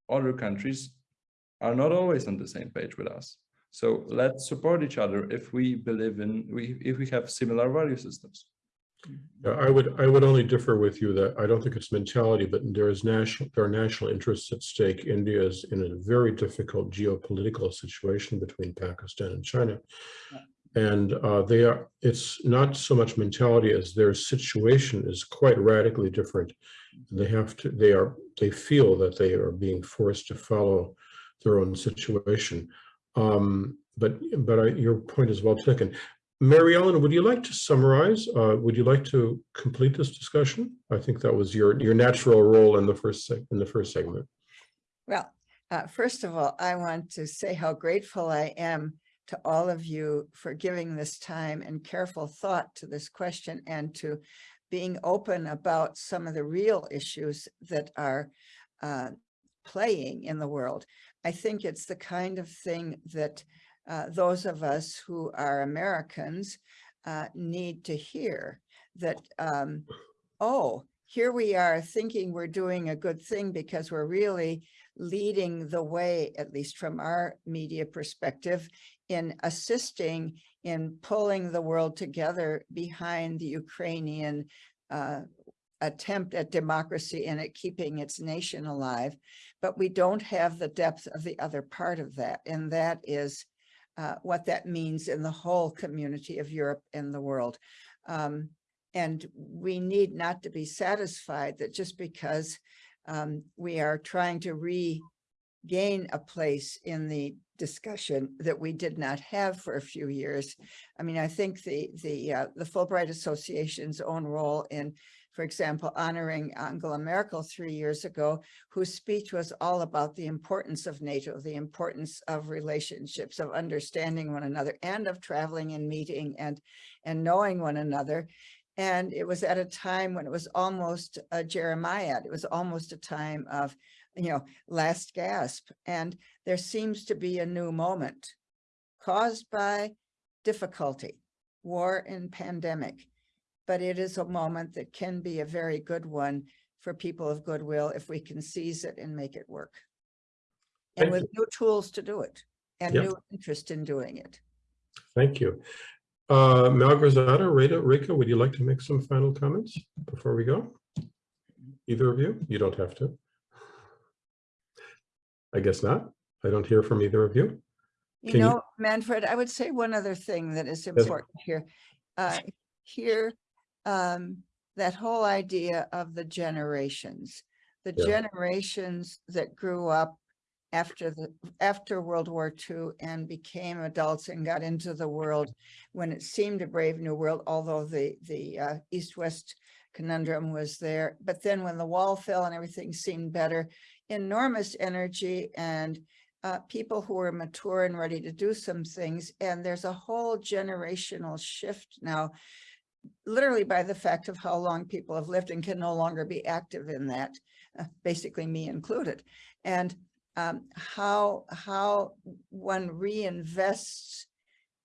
other countries are not always on the same page with us. So let's support each other if we believe in, we, if we have similar value systems. Yeah, I would I would only differ with you that I don't think it's mentality, but there is national there are national interests at stake. India is in a very difficult geopolitical situation between Pakistan and China. And uh, they are it's not so much mentality as their situation is quite radically different. They have to they are they feel that they are being forced to follow their own situation. Um, but but I, your point is well taken. Mary Ellen, would you like to summarize? Uh, would you like to complete this discussion? I think that was your your natural role in the first in the first segment. Well, uh, first of all, I want to say how grateful I am to all of you for giving this time and careful thought to this question and to being open about some of the real issues that are uh, playing in the world. I think it's the kind of thing that uh, those of us who are Americans uh, need to hear that, um, oh, here we are thinking we're doing a good thing because we're really leading the way, at least from our media perspective, in assisting in pulling the world together behind the Ukrainian uh, attempt at democracy and at keeping its nation alive. But we don't have the depth of the other part of that, and that is uh, what that means in the whole community of Europe and the world. Um, and we need not to be satisfied that just because um, we are trying to regain a place in the discussion that we did not have for a few years. I mean, I think the the uh, the Fulbright Association's own role in for example, honoring Angela Merkel three years ago, whose speech was all about the importance of NATO, the importance of relationships, of understanding one another, and of traveling and meeting and, and knowing one another. And it was at a time when it was almost a Jeremiah. It was almost a time of, you know, last gasp. And there seems to be a new moment caused by difficulty, war and pandemic but it is a moment that can be a very good one for people of goodwill if we can seize it and make it work. And Thank with you. new tools to do it and Yep. new interest in doing it. Thank you. Uh, Malgorzata, Rita, Rika, would you like to make some final comments before we go? Either of you? You don't have to. I guess not. I don't hear from either of you. You Can you- know, Manfred, I would say one other thing that is important here. Uh, here, um, that whole idea of the generations, the Yeah. generations that grew up after the after World War II and became adults and got into the world when it seemed a brave new world, although the the uh, East-West conundrum was there. But then when the wall fell and everything seemed better, enormous energy and uh, people who are mature and ready to do some things. And there's a whole generational shift now literally by the fact of how long people have lived and can no longer be active in that, uh, basically me included. And um, how, how one reinvests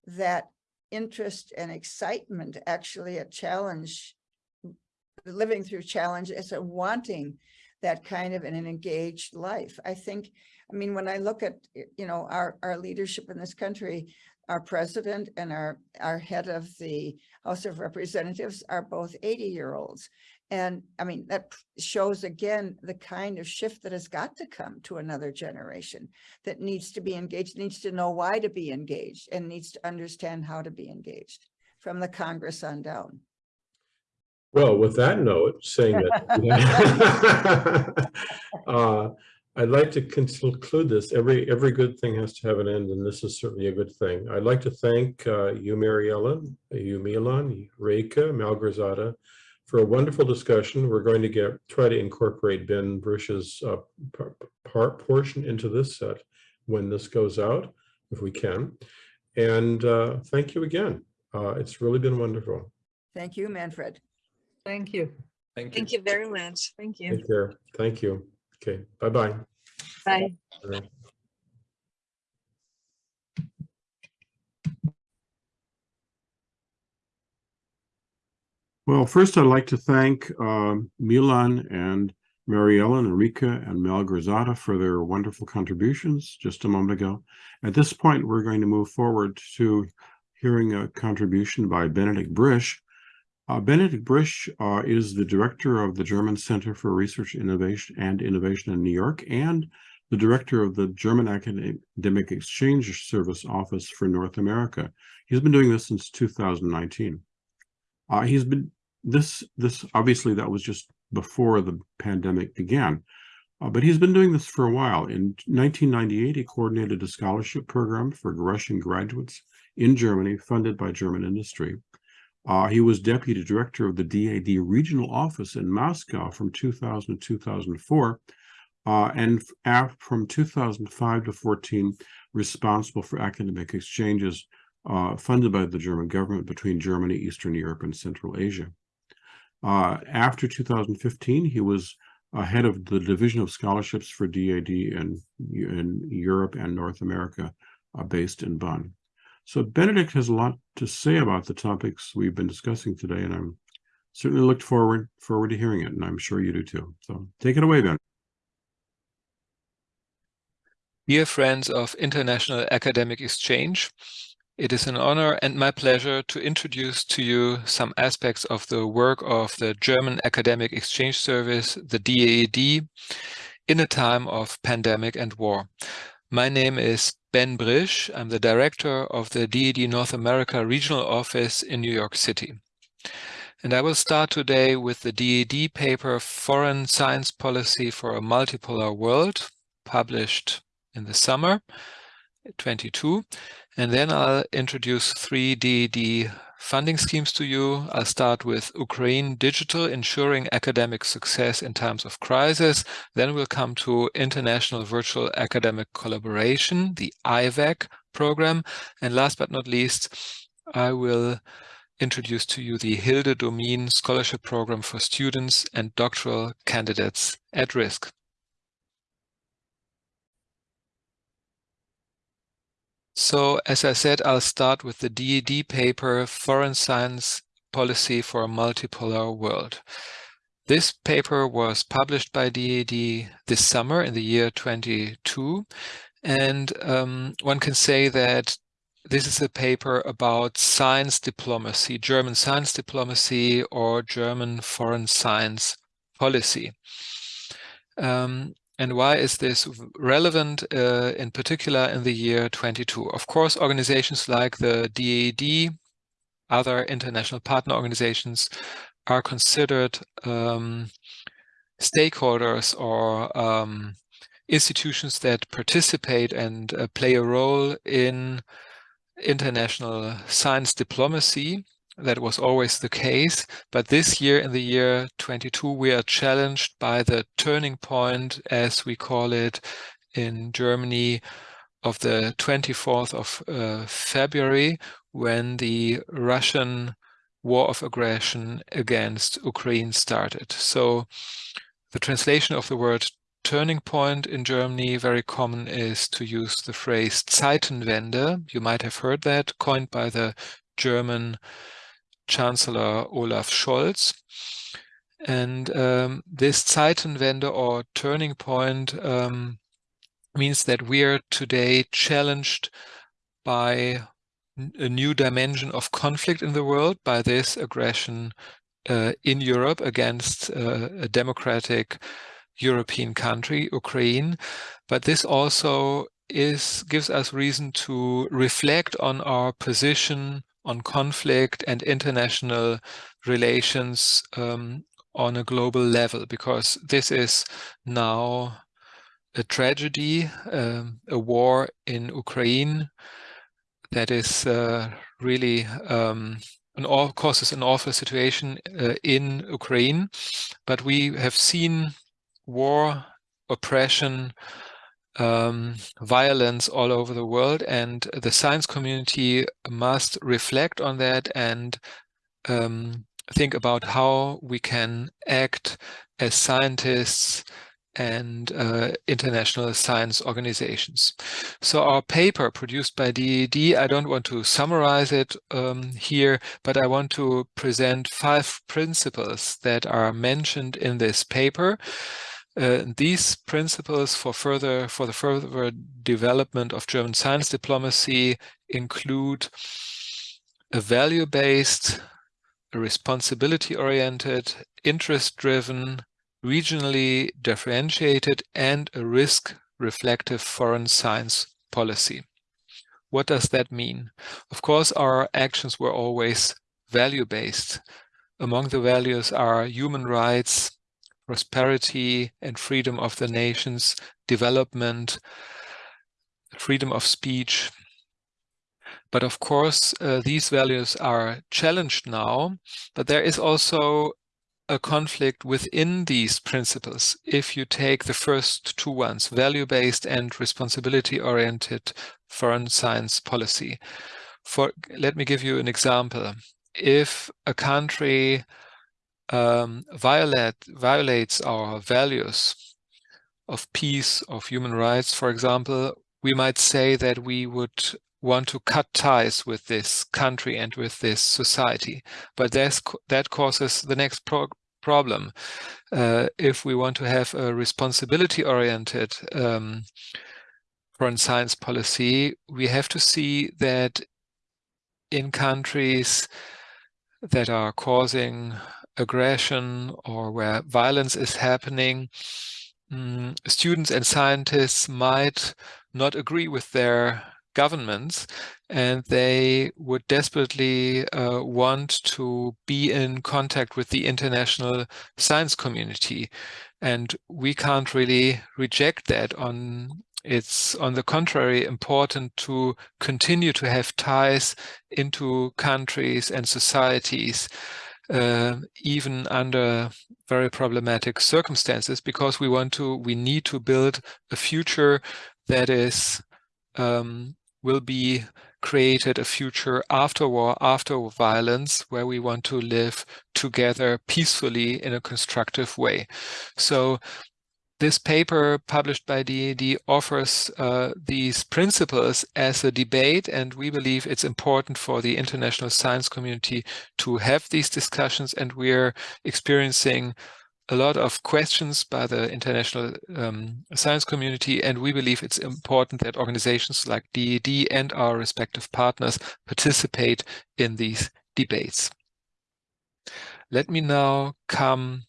that interest and excitement, actually a challenge, living through challenge as a wanting that kind of an engaged life. I think I mean, when I look at, you know, our, our leadership in this country, our president and our, our head of the House of Representatives are both 80-year-olds. And I mean, that shows again, the kind of shift that has got to come to another generation that needs to be engaged, needs to know why to be engaged and needs to understand how to be engaged from the Congress on down. Well, with that note, saying that, [LAUGHS] [LAUGHS] uh, I'd like to conclude this. Every, every good thing has to have an end, and this is certainly a good thing. I'd like to thank uh, you, Mary Ellen, you, Milan, Reika, Malgorzata, for a wonderful discussion. We're going to get, try to incorporate Ben Brisch's uh, part portion into this set when this goes out, if we can. And uh, thank you again. Uh, It's really been wonderful. Thank you, Manfred. Thank you. Thank you. Thank you very much. Thank you. Take care. Thank you. Okay, bye-bye. Bye. Bye. Well, first I'd like to thank um, Milan and Mary Ellen, Enrica, and Mel Grazada for their wonderful contributions just a moment ago. At this point, we're going to move forward to hearing a contribution by Benedikt Brisch. Uh, Benedikt Brisch uh, is the director of the German Center for Research Innovation and Innovation in New York and the director of the German Academic Exchange Service Office for North America. He's been doing this since 2019. Uh, he's been this this obviously that was just before the pandemic began, uh, but he's been doing this for a while. In 1998, he coordinated a scholarship program for Russian graduates in Germany, funded by German industry. Uh, he was deputy director of the DAAD regional office in Moscow from 2000 to 2004, uh, and from 2005 to 14, responsible for academic exchanges uh, funded by the German government between Germany, Eastern Europe, and Central Asia. Uh, after 2015, he was head of the Division of Scholarships for DAAD in, in Europe and North America, uh, based in Bonn. So Benedikt has a lot to say about the topics we've been discussing today, and I'm certainly looked forward forward to hearing it, and I'm sure you do too. So take it away, Ben. Dear friends of International Academic Exchange, it is an honor and my pleasure to introduce to you some aspects of the work of the German Academic Exchange Service, the DAAD, in a time of pandemic and war. My name is Ben Brisch. I'm the director of the DAAD North America Regional Office in New York City. And I will start today with the DAAD paper Foreign Science Policy for a Multipolar World, published in the summer 22. And then I'll introduce three DAAD funding schemes to you. I'll start with Ukraine Digital, ensuring academic success in times of crisis. Then we'll come to International Virtual Academic Collaboration, the IVAC program. And last but not least, I will introduce to you the Hilde Domin Scholarship Program for students and doctoral candidates at risk. So as I said, I'll start with the DAAD paper, Foreign Science Policy for a Multipolar World. This paper was published by DAAD this summer in the year 22. And um, one can say that this is a paper about science diplomacy, German science diplomacy or German foreign science policy. Um, and why is this relevant uh, in particular in the year 22? Of course, organizations like the DAAD, other international partner organizations are considered um, stakeholders or um, institutions that participate and uh, play a role in international science diplomacy. That was always the case. But this year, in the year 22, we are challenged by the turning point, as we call it in Germany, of the 24th of uh, February, when the Russian war of aggression against Ukraine started. So the translation of the word turning point in Germany, very common, is to use the phrase Zeitenwende. You might have heard that, coined by the German Chancellor Olaf Scholz. And um, this Zeitenwende or turning point um, means that we are today challenged by a new dimension of conflict in the world by this aggression uh, in Europe against uh, a democratic European country, Ukraine. But this also is gives us reason to reflect on our position on conflict and international relations um, on a global level, because this is now a tragedy, um, a war in Ukraine that is uh, really um, an all causes an awful situation uh, in Ukraine. But we have seen war, oppression, um, violence all over the world, and the science community must reflect on that and um, think about how we can act as scientists and uh, international science organizations. So our paper produced by DAAD, I don't want to summarize it um, here, but I want to present five principles that are mentioned in this paper. Uh, these principles for further for the further development of German science diplomacy include a value-based, a responsibility-oriented, interest-driven, regionally differentiated, and a risk-reflective foreign science policy. What does that mean? Of course, our actions were always value-based. Among the values are human rights, prosperity and freedom of the nations, development, freedom of speech. But of course, uh, these values are challenged now, but there is also a conflict within these principles. If you take the first two ones, value-based and responsibility-oriented foreign science policy. For Let me give you an example. If a country um, violate, violates our values of peace, of human rights, for example, we might say that we would want to cut ties with this country and with this society. But that causes the next pro problem. Uh, if we want to have a responsibility-oriented um, foreign science policy, we have to see that in countries that are causing aggression or where violence is happening, um, students and scientists might not agree with their governments and they would desperately uh, want to be in contact with the international science community. And we can't really reject that on it's on the contrary important to continue to have ties into countries and societies uh, even under very problematic circumstances, because we want to, we need to build a future that is, um, will be created a future after war, after violence, where we want to live together peacefully in a constructive way. So this paper published by DAAD offers uh, these principles as a debate, and we believe it's important for the international science community to have these discussions, and we're experiencing a lot of questions by the international um, science community, and we believe it's important that organizations like DAAD and our respective partners participate in these debates. Let me now come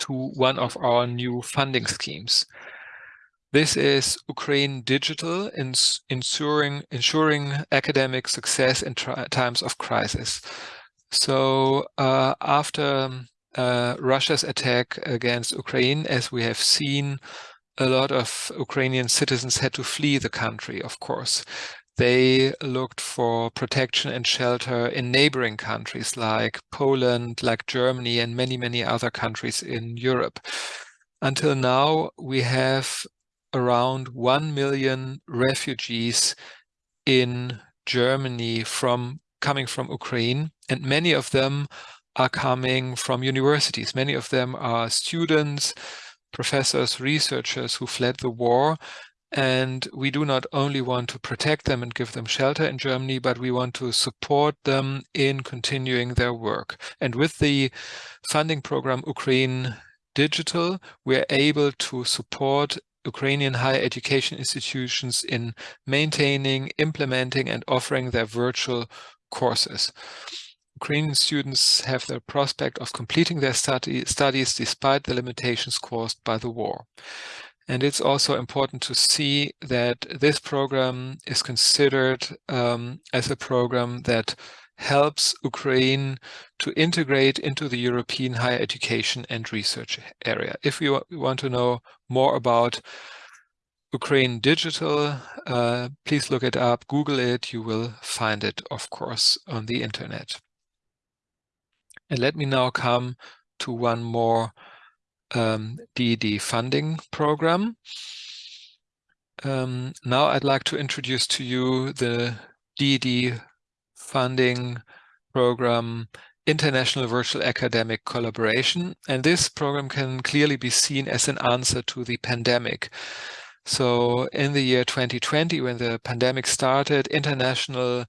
to one of our new funding schemes. This is Ukraine Digital, ensuring, ensuring academic success in times of crisis. So uh, after uh, Russia's attack against Ukraine, as we have seen, a lot of Ukrainian citizens had to flee the country, of course they looked for protection and shelter in neighboring countries like Poland, like Germany, and many, many other countries in Europe. Until now, we have around 1 million refugees in Germany from coming from Ukraine, and many of them are coming from universities. Many of them are students, professors, researchers who fled the war and we do not only want to protect them and give them shelter in Germany, but we want to support them in continuing their work. And with the funding program Ukraine Digital, we're able to support Ukrainian higher education institutions in maintaining, implementing and offering their virtual courses. Ukrainian students have the prospect of completing their study, studies despite the limitations caused by the war. And it's also important to see that this program is considered um, as a program that helps Ukraine to integrate into the European higher education and research area. If you want to know more about Ukraine Digital, uh, please look it up, Google it, you will find it, of course, on the internet. And let me now come to one more um, DAAD funding program. Um, now I'd like to introduce to you the DAAD funding program International Virtual Academic Collaboration. And this program can clearly be seen as an answer to the pandemic. So in the year 2020, when the pandemic started, international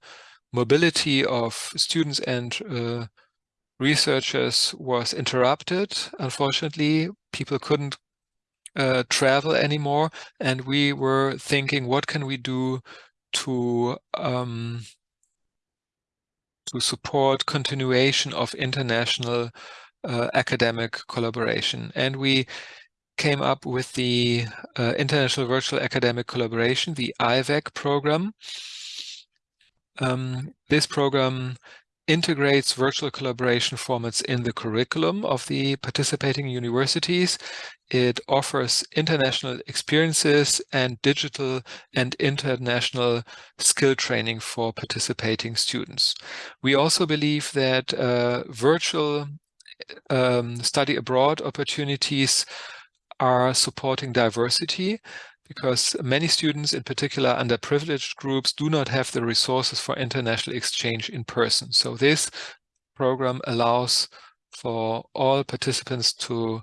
mobility of students and uh, researchers was interrupted. Unfortunately, people couldn't uh, travel anymore. And we were thinking, what can we do to um, to support continuation of international uh, academic collaboration. And we came up with the uh, International Virtual Academic Collaboration, the IVAC program. Um, this program integrates virtual collaboration formats in the curriculum of the participating universities. It offers international experiences and digital and international skill training for participating students. We also believe that uh, virtual um, study abroad opportunities are supporting diversity because many students, in particular underprivileged groups, do not have the resources for international exchange in person. So this program allows for all participants to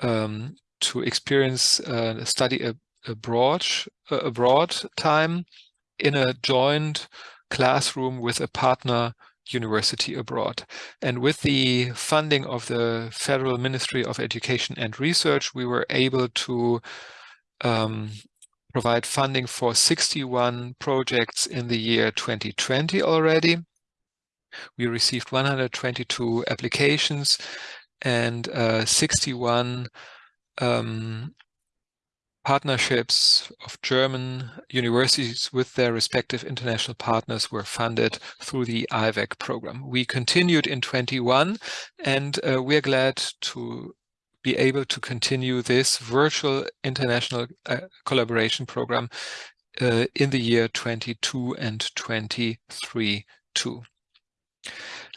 um, to experience uh, study ab abroad uh, abroad time in a joint classroom with a partner university abroad. And with the funding of the Federal Ministry of Education and Research, we were able to um, provide funding for 61 projects in the year 2020 already. We received 122 applications and uh, 61 um, partnerships of German universities with their respective international partners were funded through the IVAC program. We continued in 21 and uh, we're glad to be able to continue this virtual international uh, collaboration program uh, in the year 22 and 23 too.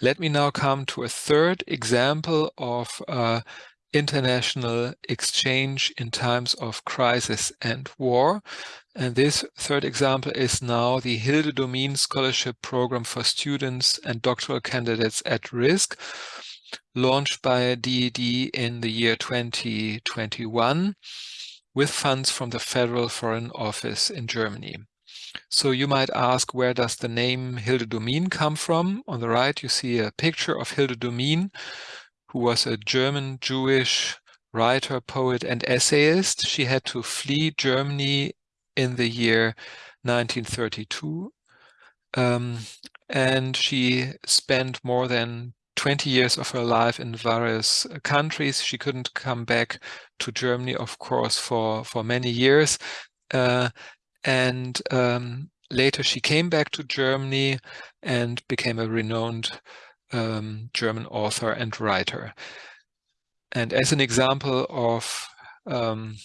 Let me now come to a third example of uh, international exchange in times of crisis and war. And this third example is now the Hilde Domin Scholarship Program for students and doctoral candidates at risk, launched by DAAD in the year 2021 with funds from the Federal Foreign Office in Germany. So you might ask, where does the name Hilde Domin come from? On the right, you see a picture of Hilde Domin, who was a German Jewish writer, poet, and essayist. She had to flee Germany in the year 1932. Um, and she spent more than 20 years of her life in various uh, countries. She couldn't come back to Germany, of course, for, for many years. Uh, and um, later she came back to Germany and became a renowned um, German author and writer. And as an example of um,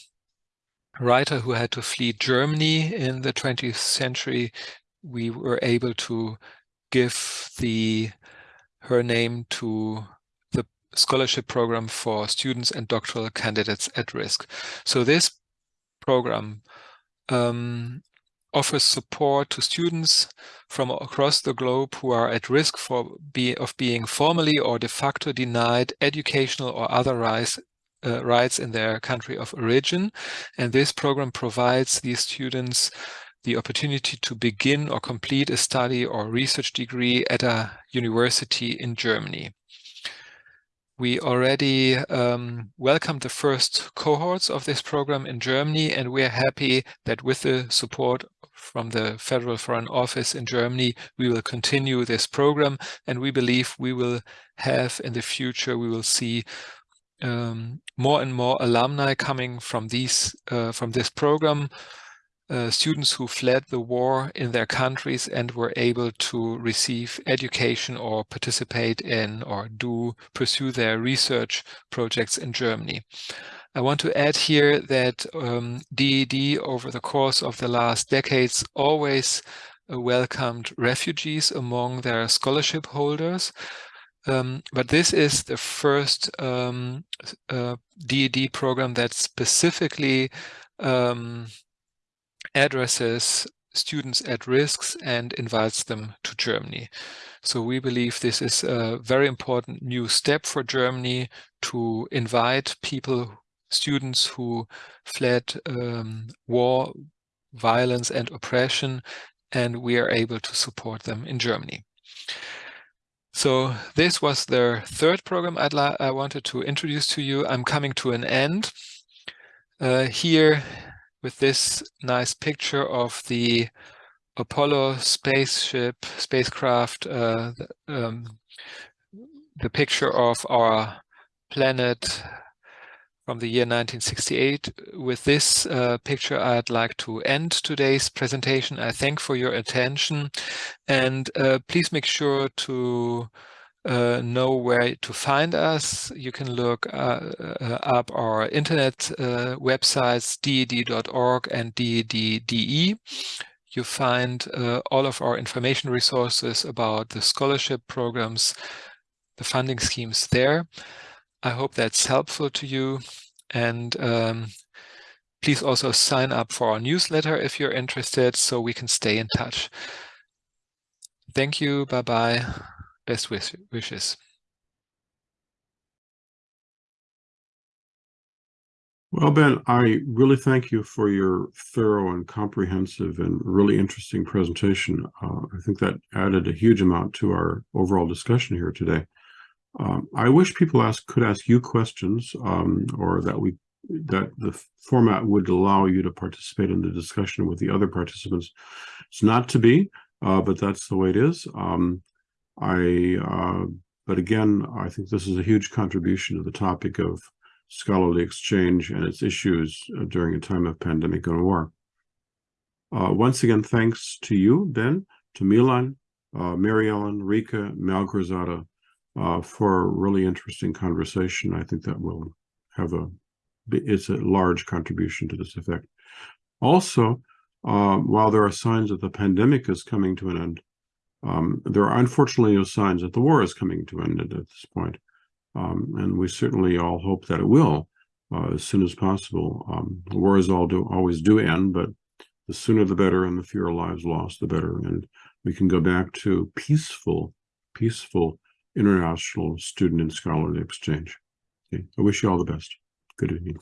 writer who had to flee Germany in the 20th century, we were able to give the her name to the scholarship program for students and doctoral candidates at risk. So this program um, offers support to students from across the globe who are at risk for be, of being formally or de facto denied educational or other rights, uh, rights in their country of origin. And this program provides these students the opportunity to begin or complete a study or research degree at a university in Germany. we already um, welcomed the first cohorts of this program in Germany, and we are happy that with the support from the Federal Foreign Office in Germany, we will continue this program, and we believe we will have in the future, we will see um, more and more alumni coming from these uh, from this program uh, students who fled the war in their countries and were able to receive education or participate in or do pursue their research projects in Germany. I want to add here that um, DAAD over the course of the last decades always uh, welcomed refugees among their scholarship holders. Um, but this is the first um, uh, DAAD program that specifically um, addresses students at risks and invites them to Germany. So we believe this is a very important new step for Germany to invite people, students who fled um, war, violence and oppression, and we are able to support them in Germany. So this was the third program I'd I wanted to introduce to you. I'm coming to an end. Uh, here with this nice picture of the Apollo spaceship, spacecraft, uh, the, um, the picture of our planet from the year 1968. With this uh, picture, I'd like to end today's presentation. I thank for your attention and uh, please make sure to uh, know where to find us, you can look uh, uh, up our internet uh, websites, daad.org and daad.de. You find uh, all of our information resources about the scholarship programs, the funding schemes there. I hope that's helpful to you. And um, please also sign up for our newsletter if you're interested so we can stay in touch. Thank you. Bye-bye best wish wishes. Well, Ben, I really thank you for your thorough and comprehensive and really interesting presentation. Uh, I think that added a huge amount to our overall discussion here today. Um, I wish people ask could ask you questions um, or that we that the format would allow you to participate in the discussion with the other participants. It's not to be, uh, but that's the way it is. Um, I, uh, but again, I think this is a huge contribution to the topic of scholarly exchange and its issues uh, during a time of pandemic and war. Uh, once again, thanks to you, Ben, to Milan, uh, Mary Ellen, Rika, Malgorzata, uh, for a really interesting conversation. I think that will have a, it's a large contribution to this effect. Also, uh, while there are signs that the pandemic is coming to an end, um, there are unfortunately no signs that the war is coming to an end at this point. Um, and we certainly all hope that it will uh, as soon as possible. Um, wars all do always do end, but the sooner the better and the fewer lives lost, the better. And we can go back to peaceful, peaceful international student and scholarly exchange. Okay. I wish you all the best. Good evening.